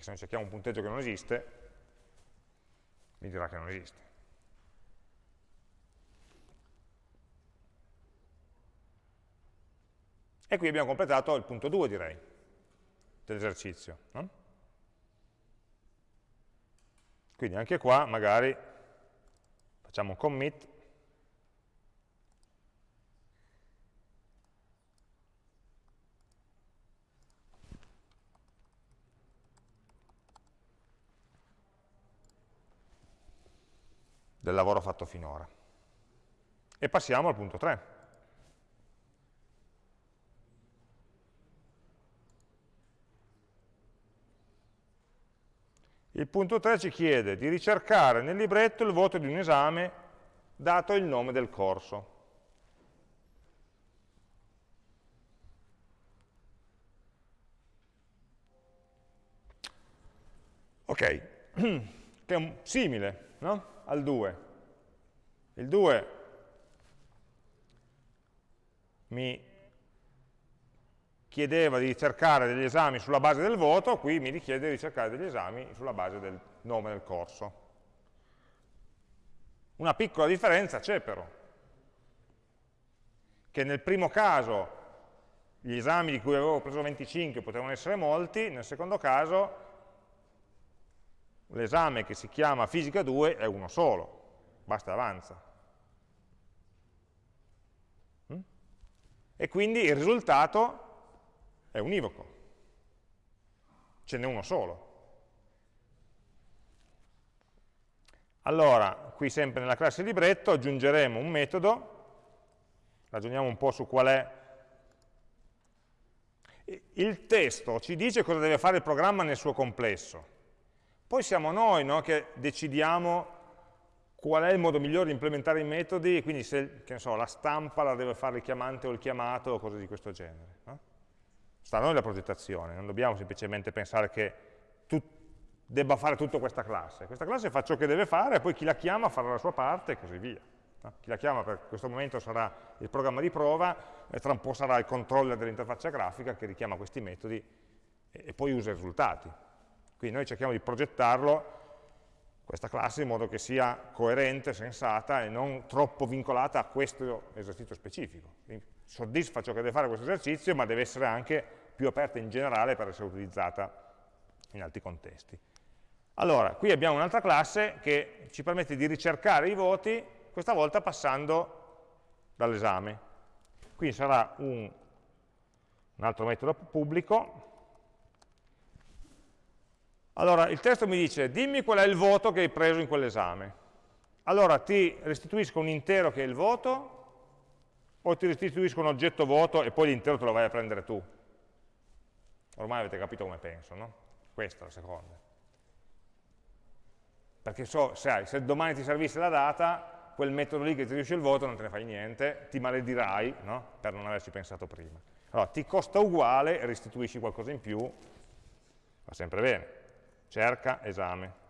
Perché se noi cerchiamo un punteggio che non esiste, mi dirà che non esiste. E qui abbiamo completato il punto 2, direi, dell'esercizio. No? Quindi anche qua magari facciamo un commit del lavoro fatto finora. E passiamo al punto 3. Il punto 3 ci chiede di ricercare nel libretto il voto di un esame dato il nome del corso. Ok, che è simile no? Al 2. Il 2 mi chiedeva di ricercare degli esami sulla base del voto, qui mi richiede di ricercare degli esami sulla base del nome del corso. Una piccola differenza c'è però, che nel primo caso gli esami di cui avevo preso 25 potevano essere molti, nel secondo caso l'esame che si chiama fisica 2 è uno solo, basta avanza. Mm? E quindi il risultato è univoco, ce n'è uno solo. Allora, qui sempre nella classe libretto aggiungeremo un metodo, ragioniamo un po' su qual è il testo ci dice cosa deve fare il programma nel suo complesso. Poi siamo noi no, che decidiamo qual è il modo migliore di implementare i metodi, quindi se so, la stampa la deve fare il chiamante o il chiamato o cose di questo genere. No? sta a noi la progettazione, non dobbiamo semplicemente pensare che tu debba fare tutta questa classe. Questa classe fa ciò che deve fare poi chi la chiama farà la sua parte e così via. No? Chi la chiama per questo momento sarà il programma di prova e tra un po' sarà il controller dell'interfaccia grafica che richiama questi metodi e, e poi usa i risultati. Quindi noi cerchiamo di progettarlo questa classe in modo che sia coerente, sensata e non troppo vincolata a questo esercizio specifico. Quindi soddisfa ciò che deve fare questo esercizio, ma deve essere anche più aperta in generale per essere utilizzata in altri contesti. Allora, qui abbiamo un'altra classe che ci permette di ricercare i voti, questa volta passando dall'esame. Qui sarà un, un altro metodo pubblico. Allora, il testo mi dice, dimmi qual è il voto che hai preso in quell'esame. Allora, ti restituisco un intero che è il voto, o ti restituisco un oggetto vuoto e poi l'intero te lo vai a prendere tu. Ormai avete capito come penso, no? Questa è la seconda. Perché so, sai, se domani ti servisse la data, quel metodo lì che ti restituisce il voto non te ne fai niente, ti maledirai no? per non averci pensato prima. Allora, ti costa uguale, restituisci qualcosa in più, va sempre bene. Cerca, esame.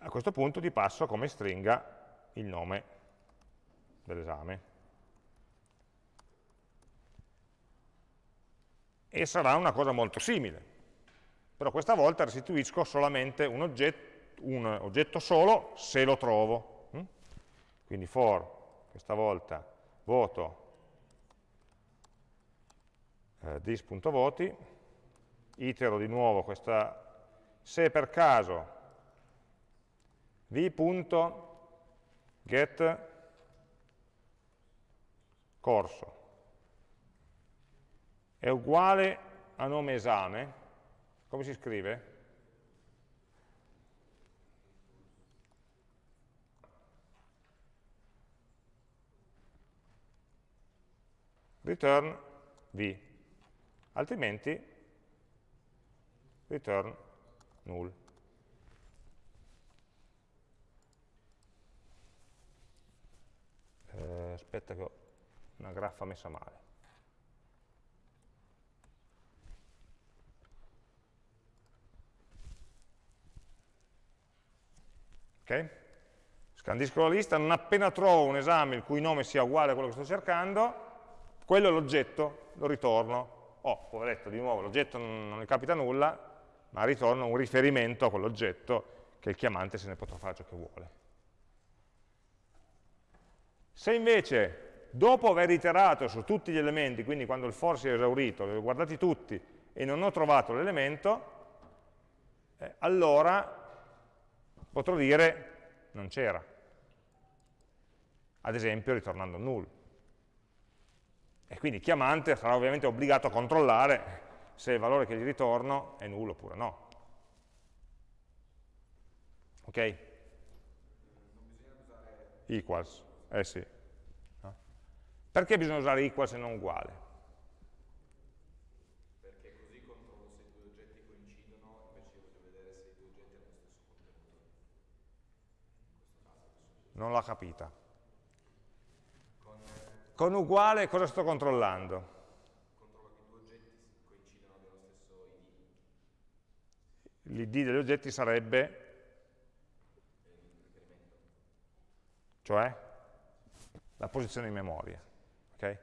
a questo punto ti passo come stringa il nome dell'esame. E sarà una cosa molto simile, però questa volta restituisco solamente un oggetto, un oggetto solo se lo trovo. Mm? Quindi for, questa volta, voto eh, dis.voti, itero di nuovo questa, se per caso. V.get corso. È uguale a nome esame, come si scrive? return v, altrimenti return null. Eh, aspetta che ho una graffa messa male. Ok? Scandisco la lista, non appena trovo un esame il cui nome sia uguale a quello che sto cercando, quello è l'oggetto, lo ritorno. Oh, poveretto, di nuovo, l'oggetto non, non ne capita nulla, ma ritorno un riferimento a quell'oggetto che il chiamante se ne potrà fare ciò che vuole. Se invece, dopo aver iterato su tutti gli elementi, quindi quando il for si è esaurito, li ho guardati tutti e non ho trovato l'elemento, eh, allora potrò dire non c'era. Ad esempio ritornando null. E quindi il chiamante sarà ovviamente obbligato a controllare se il valore che gli ritorno è nullo oppure no. Ok? Equals, eh sì. No? Perché bisogna usare equals e non uguale? Perché così controllo se i due oggetti coincidono, invece voglio vedere se i due oggetti hanno lo stesso contenuto. Non l'ha capita. Con uguale cosa sto controllando? Controllo che i due oggetti coincidano nello stesso ID. L'id degli oggetti sarebbe cioè la posizione in memoria. Okay?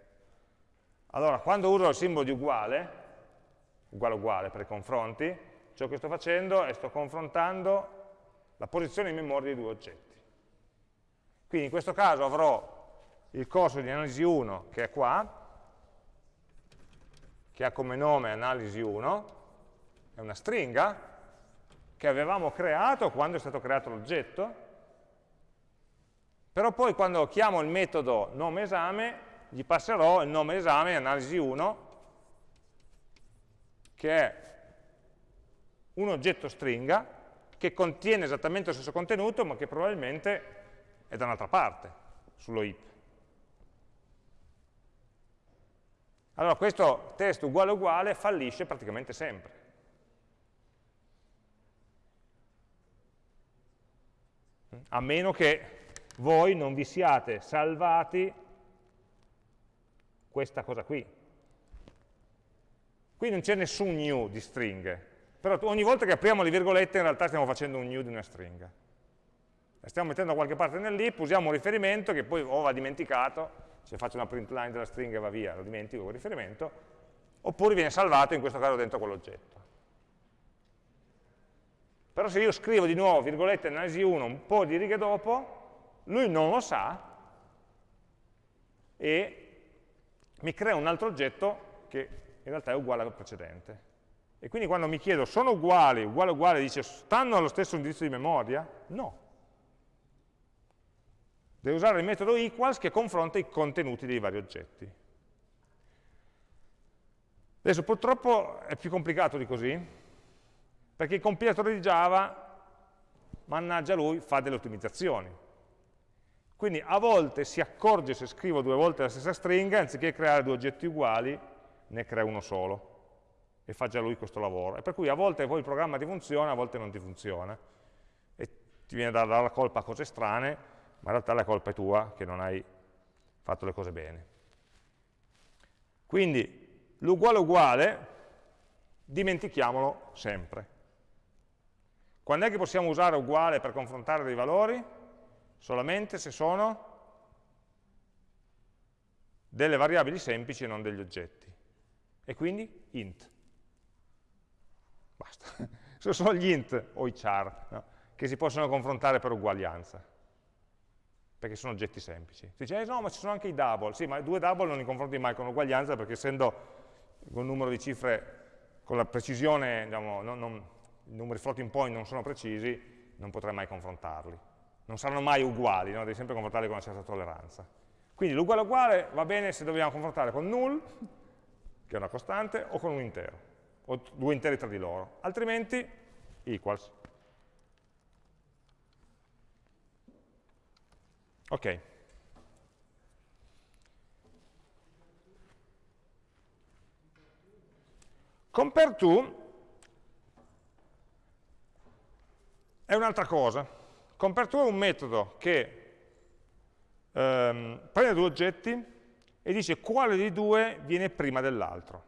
Allora, quando uso il simbolo di uguale, uguale uguale per i confronti, ciò che sto facendo è sto confrontando la posizione in memoria dei due oggetti. Quindi in questo caso avrò il corso di analisi 1 che è qua, che ha come nome analisi 1, è una stringa che avevamo creato quando è stato creato l'oggetto, però poi quando chiamo il metodo nome esame, gli passerò il nome esame analisi 1, che è un oggetto stringa che contiene esattamente lo stesso contenuto, ma che probabilmente è da un'altra parte, sullo heap. Allora questo test uguale uguale fallisce praticamente sempre. A meno che voi non vi siate salvati questa cosa qui. Qui non c'è nessun new di stringhe, però ogni volta che apriamo le virgolette in realtà stiamo facendo un new di una stringa. La stiamo mettendo da qualche parte nell'ip, usiamo un riferimento che poi o va dimenticato, se faccio una print line della stringa e va via, lo dimentico quel riferimento, oppure viene salvato in questo caso dentro quell'oggetto. Però se io scrivo di nuovo, virgolette, analisi 1, un po' di righe dopo, lui non lo sa e mi crea un altro oggetto che in realtà è uguale al precedente. E quindi quando mi chiedo, sono uguali, uguale uguale, dice, stanno allo stesso indirizzo di memoria? No, Devo usare il metodo equals che confronta i contenuti dei vari oggetti. Adesso purtroppo è più complicato di così, perché il compilatore di Java, mannaggia lui, fa delle ottimizzazioni. Quindi a volte si accorge se scrivo due volte la stessa stringa, anziché creare due oggetti uguali, ne crea uno solo. E fa già lui questo lavoro. E per cui a volte poi il programma ti funziona, a volte non ti funziona. E ti viene da dare la colpa a cose strane, ma in realtà la colpa è tua che non hai fatto le cose bene. Quindi l'uguale uguale dimentichiamolo sempre. Quando è che possiamo usare uguale per confrontare dei valori? Solamente se sono delle variabili semplici e non degli oggetti. E quindi int. Basta. Sono solo gli int o i char no? che si possono confrontare per uguaglianza, perché sono oggetti semplici. Si dice, eh, no, ma ci sono anche i double. Sì, ma due double non li confronti mai con uguaglianza, perché essendo un numero di cifre con la precisione, diciamo, non, non, i numeri floating point non sono precisi, non potrai mai confrontarli. Non saranno mai uguali, no? devi sempre confrontarli con una certa tolleranza. Quindi l'uguale uguale va bene se dobbiamo confrontare con null, che è una costante, o con un intero, o due interi tra di loro. Altrimenti, equals. Ok. Compare to è un'altra cosa. Compare to è un metodo che ehm, prende due oggetti e dice quale dei due viene prima dell'altro.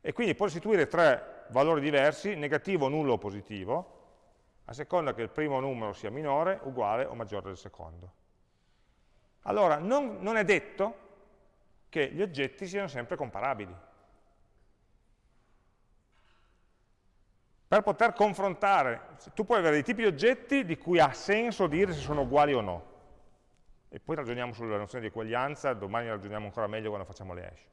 E quindi può istituire tre valori diversi, negativo, nullo o positivo, a seconda che il primo numero sia minore, uguale o maggiore del secondo. Allora, non, non è detto che gli oggetti siano sempre comparabili. Per poter confrontare, tu puoi avere dei tipi di oggetti di cui ha senso dire se sono uguali o no. E poi ragioniamo sulla nozione di eguaglianza, domani ragioniamo ancora meglio quando facciamo le hash.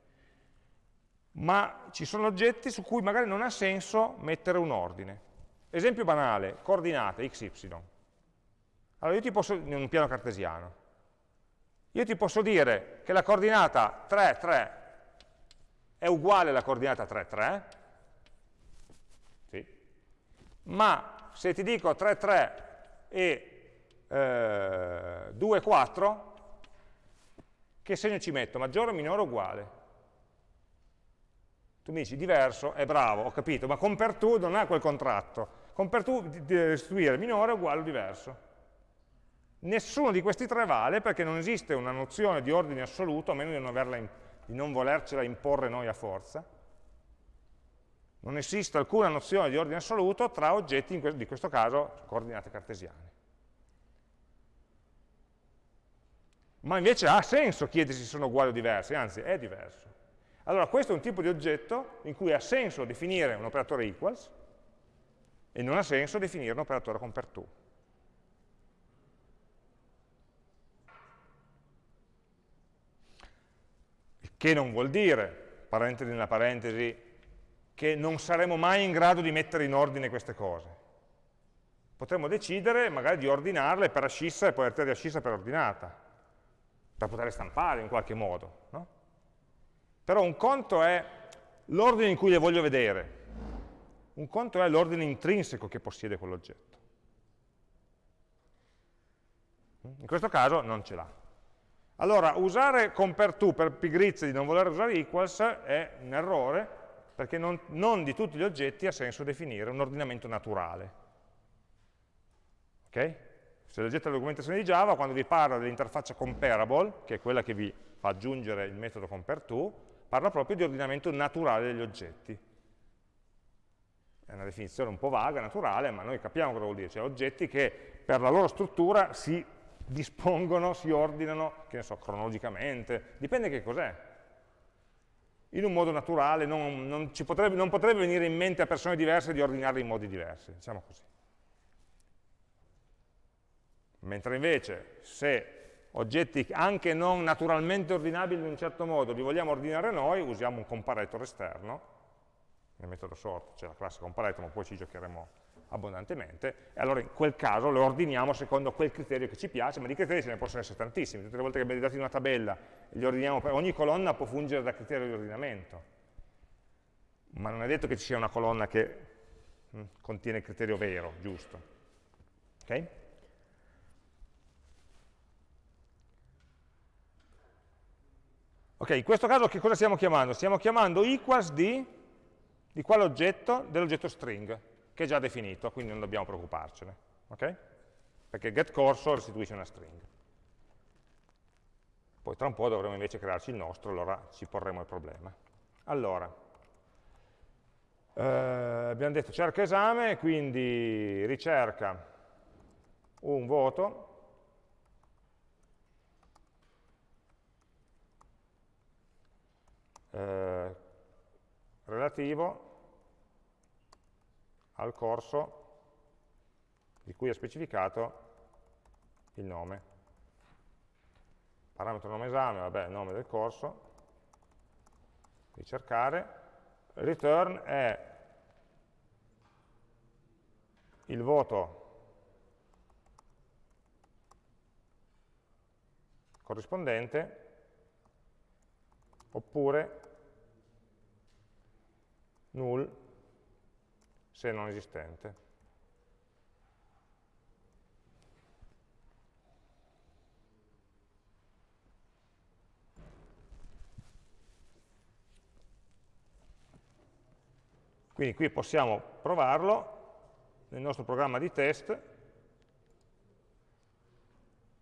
Ma ci sono oggetti su cui magari non ha senso mettere un ordine. Esempio banale, coordinate x, y. Allora io ti posso, in un piano cartesiano, io ti posso dire che la coordinata 3, 3 è uguale alla coordinata 3, 3, sì. ma se ti dico 3, 3 e eh, 2, 4, che segno ci metto? Maggiore, minore o uguale? Tu mi dici diverso, è bravo, ho capito, ma con per tu non ha quel contratto. Restituire minore, uguale o diverso. Nessuno di questi tre vale perché non esiste una nozione di ordine assoluto, a meno di non, averla, di non volercela imporre noi a forza. Non esiste alcuna nozione di ordine assoluto tra oggetti, in di questo caso coordinate cartesiane. Ma invece ha senso chiedersi se sono uguali o diversi, anzi è diverso. Allora questo è un tipo di oggetto in cui ha senso definire un operatore equals e non ha senso definire un operatore compare to. che non vuol dire, parentesi nella parentesi, che non saremo mai in grado di mettere in ordine queste cose. Potremmo decidere magari di ordinarle per ascissa e poi di ascissa per ordinata, per poterle stampare in qualche modo. No? Però un conto è l'ordine in cui le voglio vedere, un conto è l'ordine intrinseco che possiede quell'oggetto. In questo caso non ce l'ha. Allora, usare compare to per pigrizia di non voler usare equals è un errore, perché non, non di tutti gli oggetti ha senso definire un ordinamento naturale. Ok? Se leggete la documentazione di Java, quando vi parla dell'interfaccia comparable, che è quella che vi fa aggiungere il metodo compare to, parla proprio di ordinamento naturale degli oggetti. È una definizione un po' vaga, naturale, ma noi capiamo cosa vuol dire, cioè oggetti che per la loro struttura si dispongono, si ordinano, che ne so, cronologicamente, dipende che cos'è. In un modo naturale non, non, potrebbe, non potrebbe venire in mente a persone diverse di ordinarli in modi diversi, diciamo così. Mentre invece se oggetti anche non naturalmente ordinabili in un certo modo li vogliamo ordinare noi, usiamo un comparator esterno, nel metodo sort c'è la classe comparator, ma poi ci giocheremo abbondantemente, e allora in quel caso lo ordiniamo secondo quel criterio che ci piace, ma di criteri ce ne possono essere tantissimi, tutte le volte che abbiamo dati una tabella, li ordiniamo, ogni colonna può fungere da criterio di ordinamento, ma non è detto che ci sia una colonna che mh, hm, contiene il criterio vero, giusto. Ok? Ok, in questo caso che cosa stiamo chiamando? Stiamo chiamando equals di, di quale oggetto? Dell'oggetto string che è già definito, quindi non dobbiamo preoccuparcene. Okay? Perché getCorso restituisce una string. Poi tra un po' dovremo invece crearci il nostro, allora ci porremo il problema. Allora, Eh, abbiamo detto cerca esame, quindi ricerca un voto, eh, relativo al corso di cui è specificato il nome. Parametro nome esame, vabbè, nome del corso, ricercare, return è il voto corrispondente oppure null se non esistente. Quindi qui possiamo provarlo nel nostro programma di test,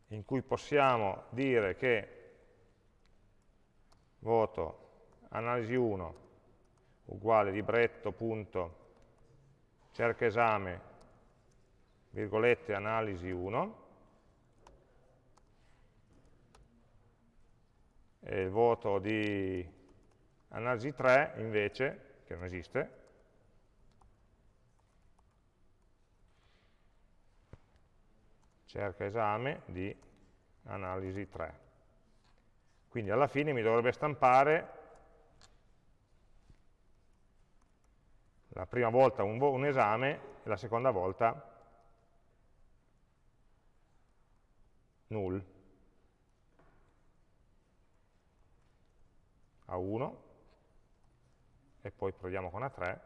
in cui possiamo dire che voto analisi 1 uguale libretto.cerca esame virgolette analisi 1 e il voto di analisi 3 invece, che non esiste, cerca esame di analisi 3. Quindi alla fine mi dovrebbe stampare la prima volta un, un esame e la seconda volta null. a 1 e poi proviamo con A3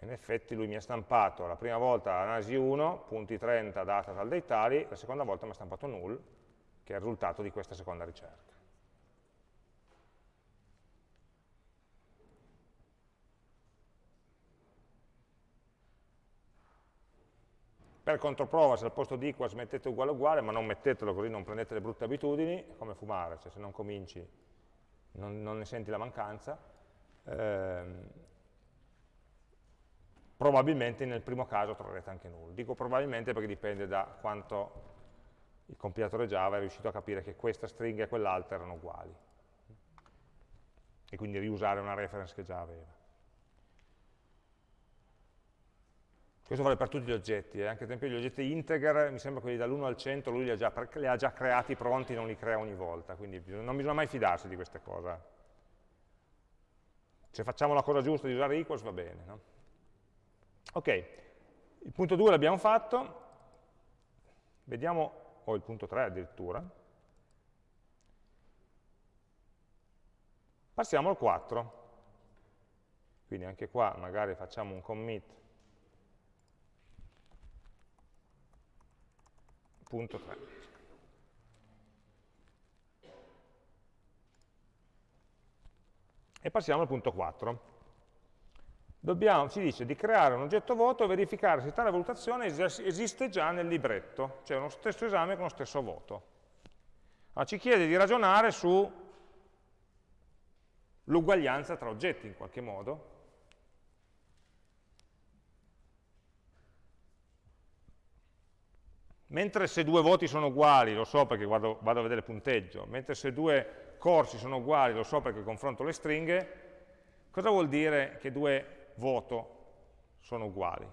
in effetti lui mi ha stampato la prima volta analisi 1, punti 30, data tal dei tali, la seconda volta mi ha stampato null, che è il risultato di questa seconda ricerca. Per controprova, se al posto di equals mettete uguale uguale, ma non mettetelo così non prendete le brutte abitudini, è come fumare, cioè se non cominci non, non ne senti la mancanza. Ehm, probabilmente nel primo caso troverete anche null. Dico probabilmente perché dipende da quanto il compilatore Java è riuscito a capire che questa stringa e quell'altra erano uguali e quindi riusare una reference che già aveva. Questo vale per tutti gli oggetti, eh? anche ad esempio gli oggetti integer, mi sembra quelli dall'1 al 100, lui li ha, già, li ha già creati pronti, non li crea ogni volta, quindi non bisogna mai fidarsi di queste cose. Se facciamo la cosa giusta di usare equals va bene. No? Ok, il punto 2 l'abbiamo fatto, vediamo, o il punto 3 addirittura, passiamo al 4, quindi anche qua magari facciamo un commit. Punto 3. E passiamo al punto 4 dobbiamo, ci dice di creare un oggetto voto e verificare se tale valutazione esiste già nel libretto, cioè uno stesso esame con lo stesso voto. Allora, ci chiede di ragionare sull'uguaglianza tra oggetti in qualche modo. Mentre se due voti sono uguali, lo so perché vado, vado a vedere il punteggio, mentre se due corsi sono uguali, lo so perché confronto le stringhe, cosa vuol dire che due voto sono uguali.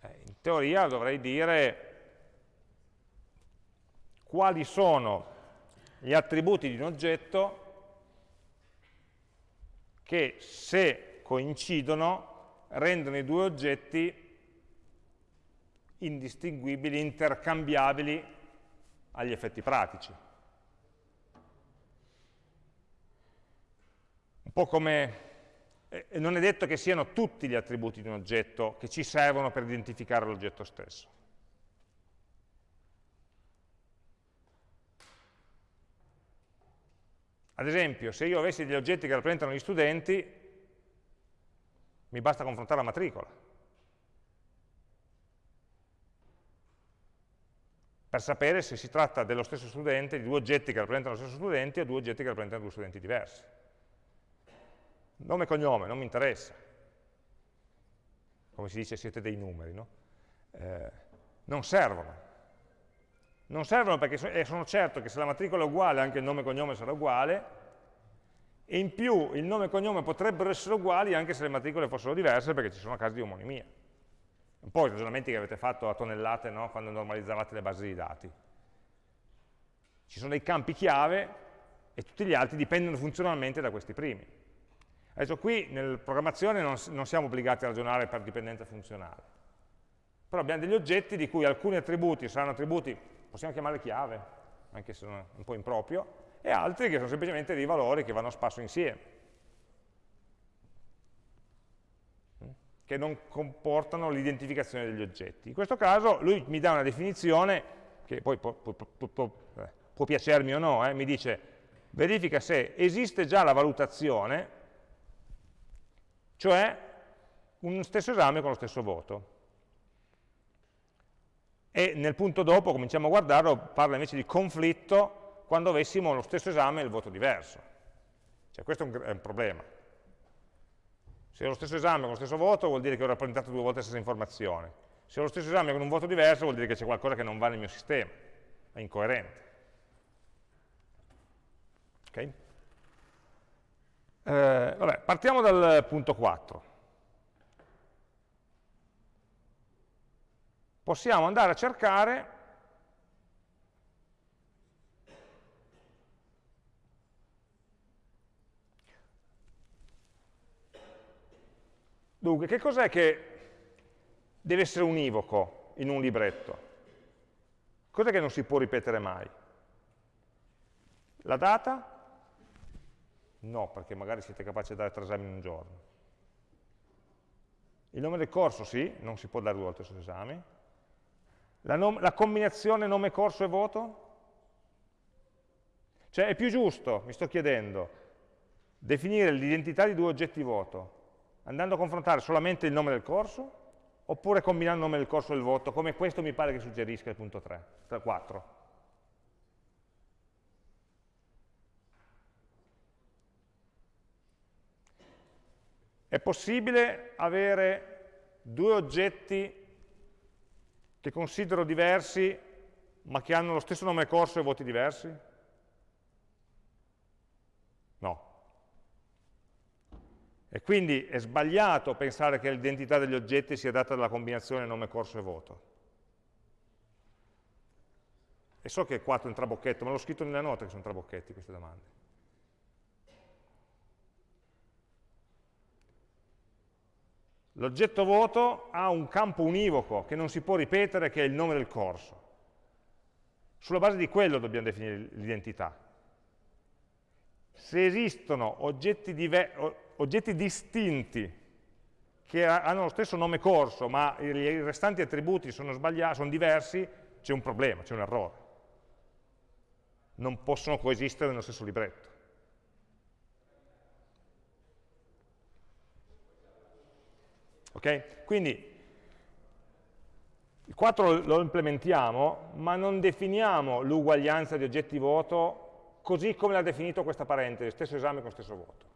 Eh, in teoria dovrei dire quali sono gli attributi di un oggetto che se coincidono rendono i due oggetti indistinguibili, intercambiabili agli effetti pratici. Po' come... Eh, non è detto che siano tutti gli attributi di un oggetto che ci servono per identificare l'oggetto stesso. Ad esempio, se io avessi degli oggetti che rappresentano gli studenti, mi basta confrontare la matricola. per sapere se si tratta dello stesso studente, di due oggetti che rappresentano lo stesso studente o due oggetti che rappresentano due studenti diversi. Nome e cognome, non mi interessa. Come si dice, siete dei numeri, no? Eh, non servono. Non servono perché eh, sono certo che se la matricola è uguale anche il nome e cognome sarà uguale e in più il nome e cognome potrebbero essere uguali anche se le matricole fossero diverse perché ci sono casi di omonimia. Un po' i ragionamenti che avete fatto a tonnellate no? quando normalizzavate le basi di dati. Ci sono dei campi chiave e tutti gli altri dipendono funzionalmente da questi primi. Adesso qui nel programmazione non, non siamo obbligati a ragionare per dipendenza funzionale, però abbiamo degli oggetti di cui alcuni attributi saranno attributi, possiamo chiamare chiave, anche se sono un po' improprio, e altri che sono semplicemente dei valori che vanno a spasso insieme. che non comportano l'identificazione degli oggetti. In questo caso lui mi dà una definizione, che poi può, può, può, eh, può piacermi o no, eh, mi dice verifica se esiste già la valutazione, cioè un stesso esame con lo stesso voto. E nel punto dopo, cominciamo a guardarlo, parla invece di conflitto quando avessimo lo stesso esame e il voto diverso. Cioè questo è un, è un problema se ho lo stesso esame con lo stesso voto vuol dire che ho rappresentato due volte la stessa informazione. Se ho lo stesso esame con un voto diverso vuol dire che c'è qualcosa che non va nel mio sistema, è incoerente. Okay? Eh, vabbè, partiamo dal punto 4. Possiamo andare a cercare Dunque, che cos'è che deve essere univoco in un libretto? Cos'è che non si può ripetere mai? La data? No, perché magari siete capaci di dare tre esami in un giorno. Il nome del corso sì, non si può dare due volte sugli esami. La, la combinazione nome corso e voto? Cioè è più giusto, mi sto chiedendo, definire l'identità di due oggetti voto andando a confrontare solamente il nome del corso, oppure combinando il nome del corso e il voto, come questo mi pare che suggerisca il punto 3, 4. È possibile avere due oggetti che considero diversi, ma che hanno lo stesso nome corso e voti diversi? No. E quindi è sbagliato pensare che l'identità degli oggetti sia data dalla combinazione nome, corso e voto. E so che è 4 un trabocchetto, ma l'ho scritto nella nota che sono trabocchetti queste domande. L'oggetto voto ha un campo univoco che non si può ripetere, che è il nome del corso. Sulla base di quello dobbiamo definire l'identità. Se esistono oggetti oggetti distinti che hanno lo stesso nome corso, ma i restanti attributi sono, sono diversi, c'è un problema, c'è un errore. Non possono coesistere nello stesso libretto. Ok? Quindi il 4 lo implementiamo, ma non definiamo l'uguaglianza di oggetti voto così come l'ha definito questa parentesi, stesso esame con stesso voto.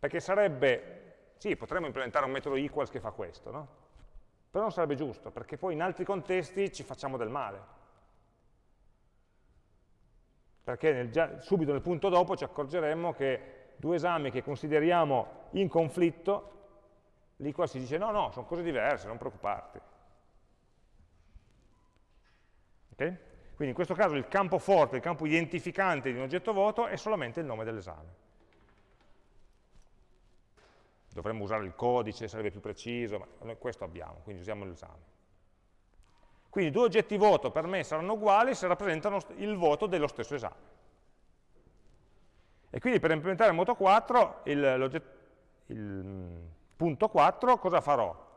Perché sarebbe, sì, potremmo implementare un metodo equals che fa questo, no? Però non sarebbe giusto, perché poi in altri contesti ci facciamo del male. Perché nel, già, subito nel punto dopo ci accorgeremmo che due esami che consideriamo in conflitto, l'equals si dice no, no, sono cose diverse, non preoccuparti. Okay? Quindi in questo caso il campo forte, il campo identificante di un oggetto voto è solamente il nome dell'esame dovremmo usare il codice, sarebbe più preciso, ma noi questo abbiamo, quindi usiamo l'esame. Quindi due oggetti voto per me saranno uguali se rappresentano il voto dello stesso esame. E quindi per implementare Moto 4, il, il mm, punto 4, cosa farò?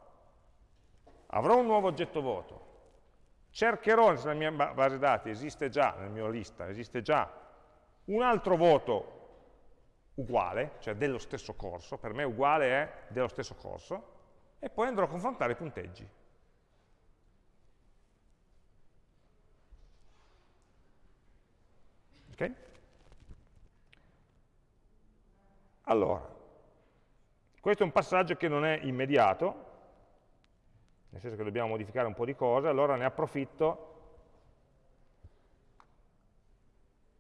Avrò un nuovo oggetto voto, cercherò nella mia base dati esiste già, nella mia lista, esiste già un altro voto uguale, cioè dello stesso corso, per me uguale è dello stesso corso, e poi andrò a confrontare i punteggi. Okay? Allora, questo è un passaggio che non è immediato, nel senso che dobbiamo modificare un po' di cose, allora ne approfitto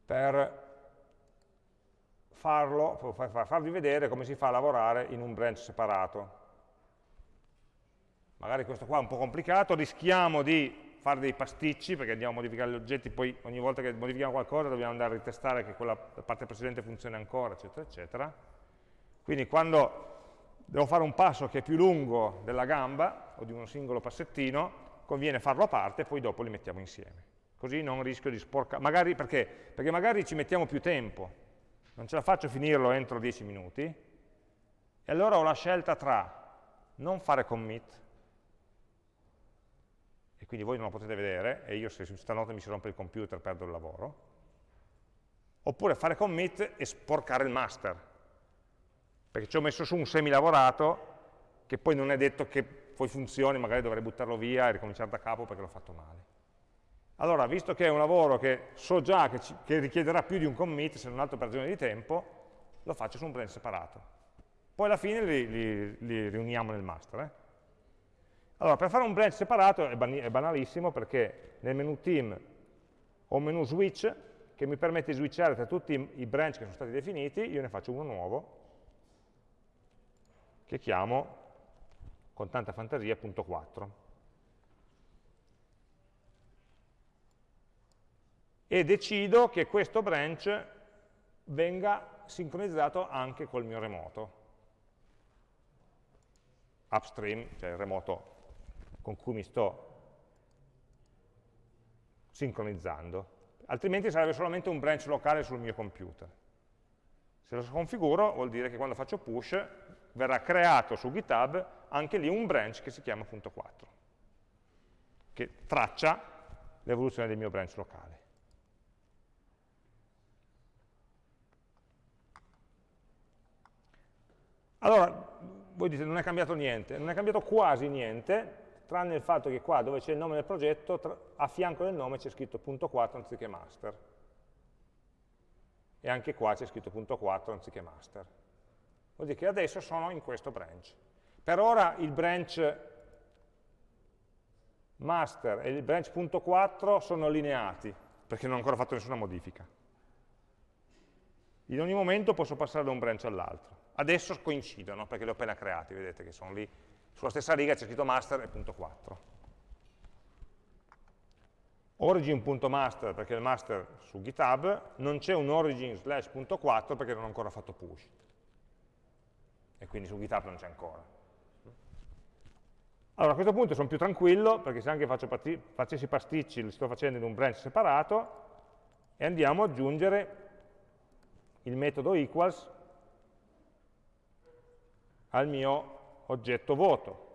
per farlo, farvi vedere come si fa a lavorare in un branch separato. Magari questo qua è un po' complicato, rischiamo di fare dei pasticci perché andiamo a modificare gli oggetti, poi ogni volta che modifichiamo qualcosa dobbiamo andare a ritestare che quella parte precedente funzioni ancora, eccetera, eccetera. Quindi quando devo fare un passo che è più lungo della gamba o di un singolo passettino, conviene farlo a parte e poi dopo li mettiamo insieme. Così non rischio di sporcare, magari perché? Perché magari ci mettiamo più tempo, non ce la faccio finirlo entro 10 minuti, e allora ho la scelta tra non fare commit, e quindi voi non lo potete vedere, e io se stanotte mi si rompe il computer perdo il lavoro, oppure fare commit e sporcare il master, perché ci ho messo su un semilavorato che poi non è detto che poi funzioni, magari dovrei buttarlo via e ricominciare da capo perché l'ho fatto male. Allora, visto che è un lavoro che so già che, ci, che richiederà più di un commit, se non altro per ragione di tempo, lo faccio su un branch separato. Poi alla fine li, li, li riuniamo nel master. Eh? Allora, per fare un branch separato è, ban è banalissimo perché nel menu team ho un menu switch che mi permette di switchare tra tutti i branch che sono stati definiti, io ne faccio uno nuovo, che chiamo con tanta fantasia punto 4. e decido che questo branch venga sincronizzato anche col mio remoto. Upstream, cioè il remoto con cui mi sto sincronizzando. Altrimenti sarebbe solamente un branch locale sul mio computer. Se lo configuro vuol dire che quando faccio push verrà creato su GitHub anche lì un branch che si chiama punto 4, che traccia l'evoluzione del mio branch locale. Allora, voi dite non è cambiato niente, non è cambiato quasi niente, tranne il fatto che qua dove c'è il nome del progetto, a fianco del nome c'è scritto punto 4 anziché master. E anche qua c'è scritto punto 4 anziché master. Vuol dire che adesso sono in questo branch. Per ora il branch master e il branch punto 4 sono allineati, perché non ho ancora fatto nessuna modifica. In ogni momento posso passare da un branch all'altro. Adesso coincidono perché li ho appena creati, vedete che sono lì. Sulla stessa riga c'è scritto master e punto 4. Origin.master perché il master su GitHub, non c'è un origin slash punto 4 perché non ho ancora fatto push. E quindi su GitHub non c'è ancora. Allora a questo punto sono più tranquillo perché se anche faccio facessi pasticci li sto facendo in un branch separato e andiamo ad aggiungere il metodo equals al mio oggetto voto.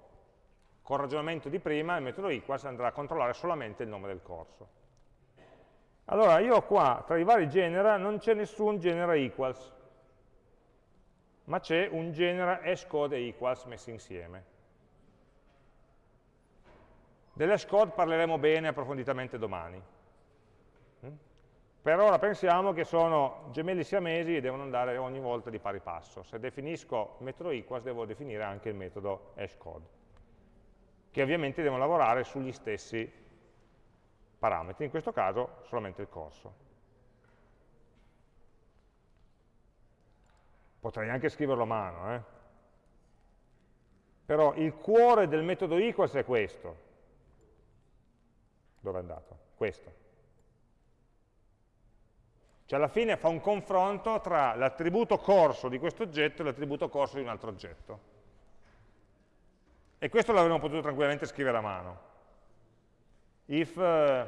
Con il ragionamento di prima il metodo equals andrà a controllare solamente il nome del corso. Allora io qua tra i vari genera non c'è nessun genera equals, ma c'è un genera hashcode e equals messi insieme. Dell'hashcode parleremo bene approfonditamente domani. Per ora pensiamo che sono gemelli siamesi e devono andare ogni volta di pari passo. Se definisco il metodo equals devo definire anche il metodo hashcode, che ovviamente devono lavorare sugli stessi parametri, in questo caso solamente il corso. Potrei anche scriverlo a mano, eh? però il cuore del metodo equals è questo. Dove è andato? Questo. Cioè alla fine fa un confronto tra l'attributo corso di questo oggetto e l'attributo corso di un altro oggetto. E questo l'avremmo potuto tranquillamente scrivere a mano. If uh,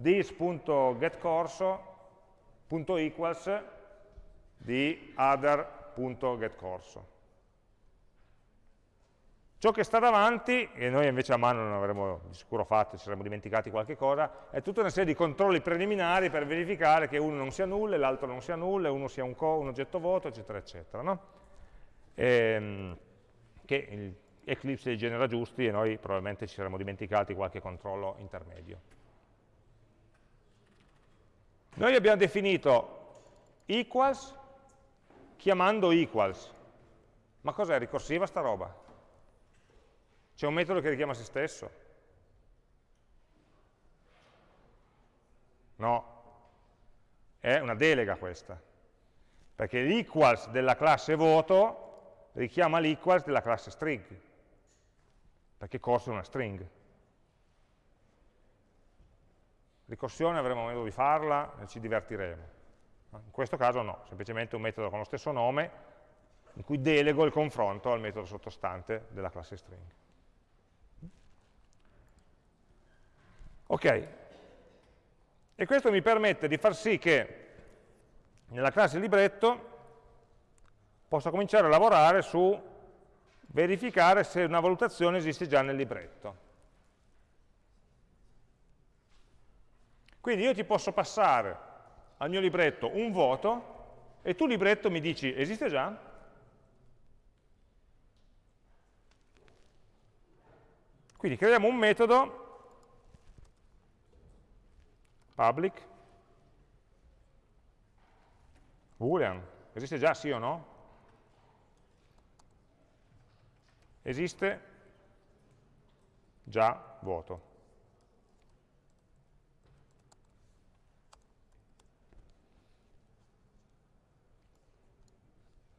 this.getcorso.equals di other.getcorso. Ciò che sta davanti, e noi invece a mano non avremmo di sicuro fatto, ci saremmo dimenticati qualche cosa, è tutta una serie di controlli preliminari per verificare che uno non sia nulla, l'altro non sia nulla, uno sia un, un oggetto vuoto, eccetera, eccetera. No? E, ehm, che Eclipse li genera giusti e noi probabilmente ci saremmo dimenticati qualche controllo intermedio. Noi abbiamo definito equals chiamando equals. Ma cos'è? Ricorsiva sta roba? C'è un metodo che richiama se stesso? No, è una delega questa, perché l'equals della classe voto richiama l'equals della classe string, perché corso è una string. Ricorsione avremo modo di farla e ci divertiremo. In questo caso no, semplicemente un metodo con lo stesso nome in cui delego il confronto al metodo sottostante della classe string. Ok, e questo mi permette di far sì che nella classe libretto possa cominciare a lavorare su verificare se una valutazione esiste già nel libretto. Quindi io ti posso passare al mio libretto un voto e tu libretto mi dici esiste già? Quindi creiamo un metodo public boolean, esiste già sì o no? Esiste già voto.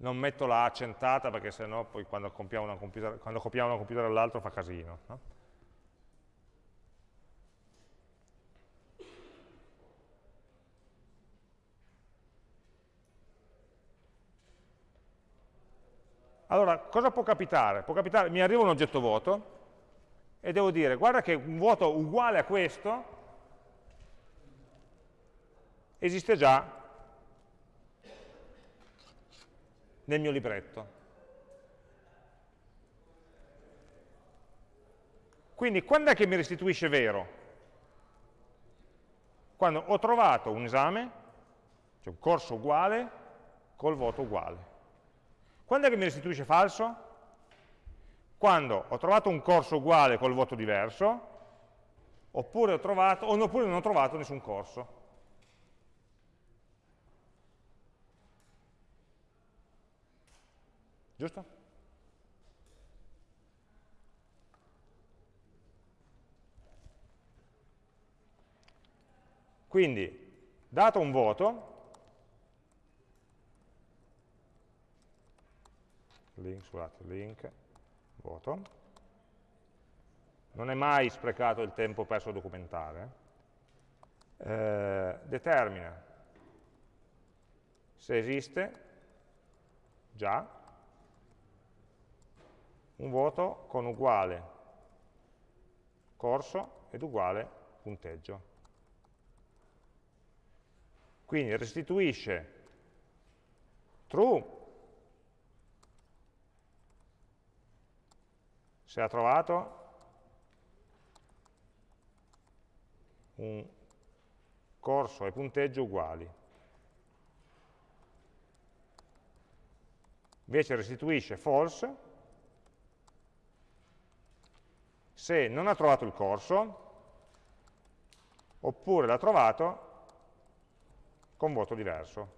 Non metto la accentata perché sennò poi quando copiamo copiamo una computer all'altro fa casino. No? Allora, cosa può capitare? Può capitare, mi arriva un oggetto vuoto e devo dire, guarda che un vuoto uguale a questo esiste già nel mio libretto. Quindi quando è che mi restituisce vero? Quando ho trovato un esame, cioè un corso uguale, col voto uguale. Quando è che mi restituisce falso? Quando ho trovato un corso uguale col voto diverso, oppure, trovato, oppure non ho trovato nessun corso. Giusto? Quindi, dato un voto, link, scusate, link, voto. Non è mai sprecato il tempo perso a documentare. Eh, determina se esiste già un voto con uguale corso ed uguale punteggio. Quindi restituisce true se ha trovato un corso e punteggio uguali. Invece restituisce false se non ha trovato il corso oppure l'ha trovato con voto diverso.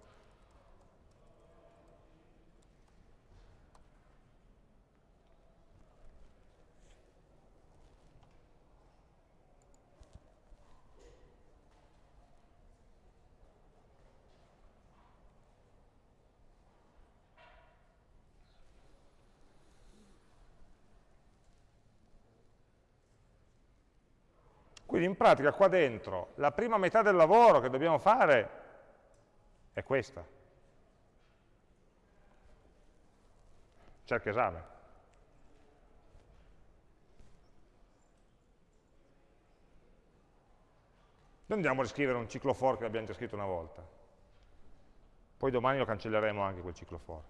Quindi in pratica qua dentro la prima metà del lavoro che dobbiamo fare è questa. Cerca esame. Non andiamo a riscrivere un ciclo for che abbiamo già scritto una volta. Poi domani lo cancelleremo anche quel ciclo for.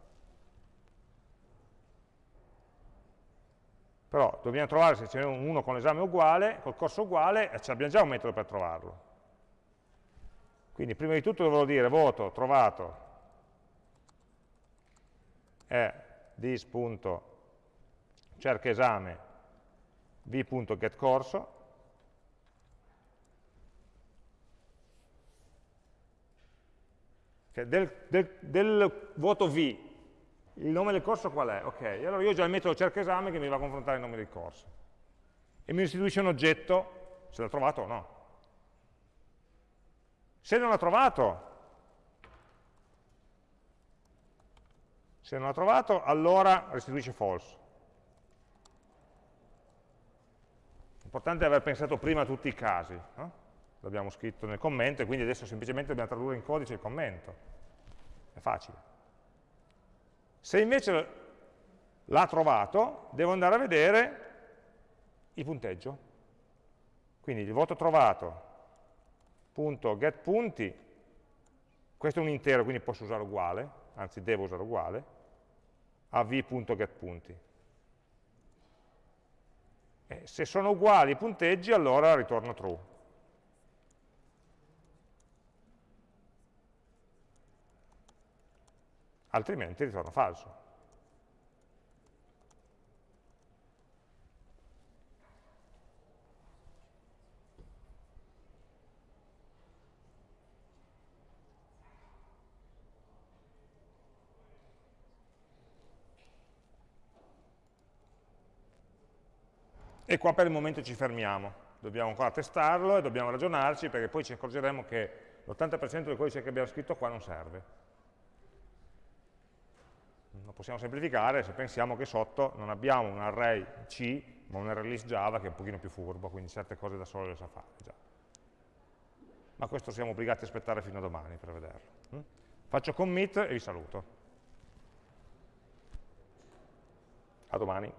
Però dobbiamo trovare se ce n'è uno con l'esame uguale, col corso uguale, e abbiamo già un metodo per trovarlo. Quindi prima di tutto dovrò dire voto trovato è this.cercaesame v.getCorso del, del, del, voto V, il nome del corso qual è? Ok, allora io ho già il metodo cerca esame che mi va a confrontare il nome del corso. E mi restituisce un oggetto, se l'ha trovato o no. Se non l'ha trovato, se non l'ha trovato, allora restituisce false. L'importante è aver pensato prima a tutti i casi. No? l'abbiamo scritto nel commento e quindi adesso semplicemente dobbiamo tradurre in codice il commento. È facile. Se invece l'ha trovato, devo andare a vedere il punteggio. Quindi il voto trovato, punto get punti, questo è un intero, quindi posso usare uguale, anzi devo usare uguale, a v.getPunti. E se sono uguali i punteggi, allora ritorno true. Altrimenti ritorno falso. E qua per il momento ci fermiamo, dobbiamo ancora testarlo e dobbiamo ragionarci perché poi ci accorgeremo che l'80% del codice che abbiamo scritto qua non serve lo possiamo semplificare se pensiamo che sotto non abbiamo un array C, ma un array list Java che è un pochino più furbo, quindi certe cose da solo le sa fare già. Ma questo siamo obbligati a aspettare fino a domani per vederlo. Mm? Faccio commit e vi saluto. A domani.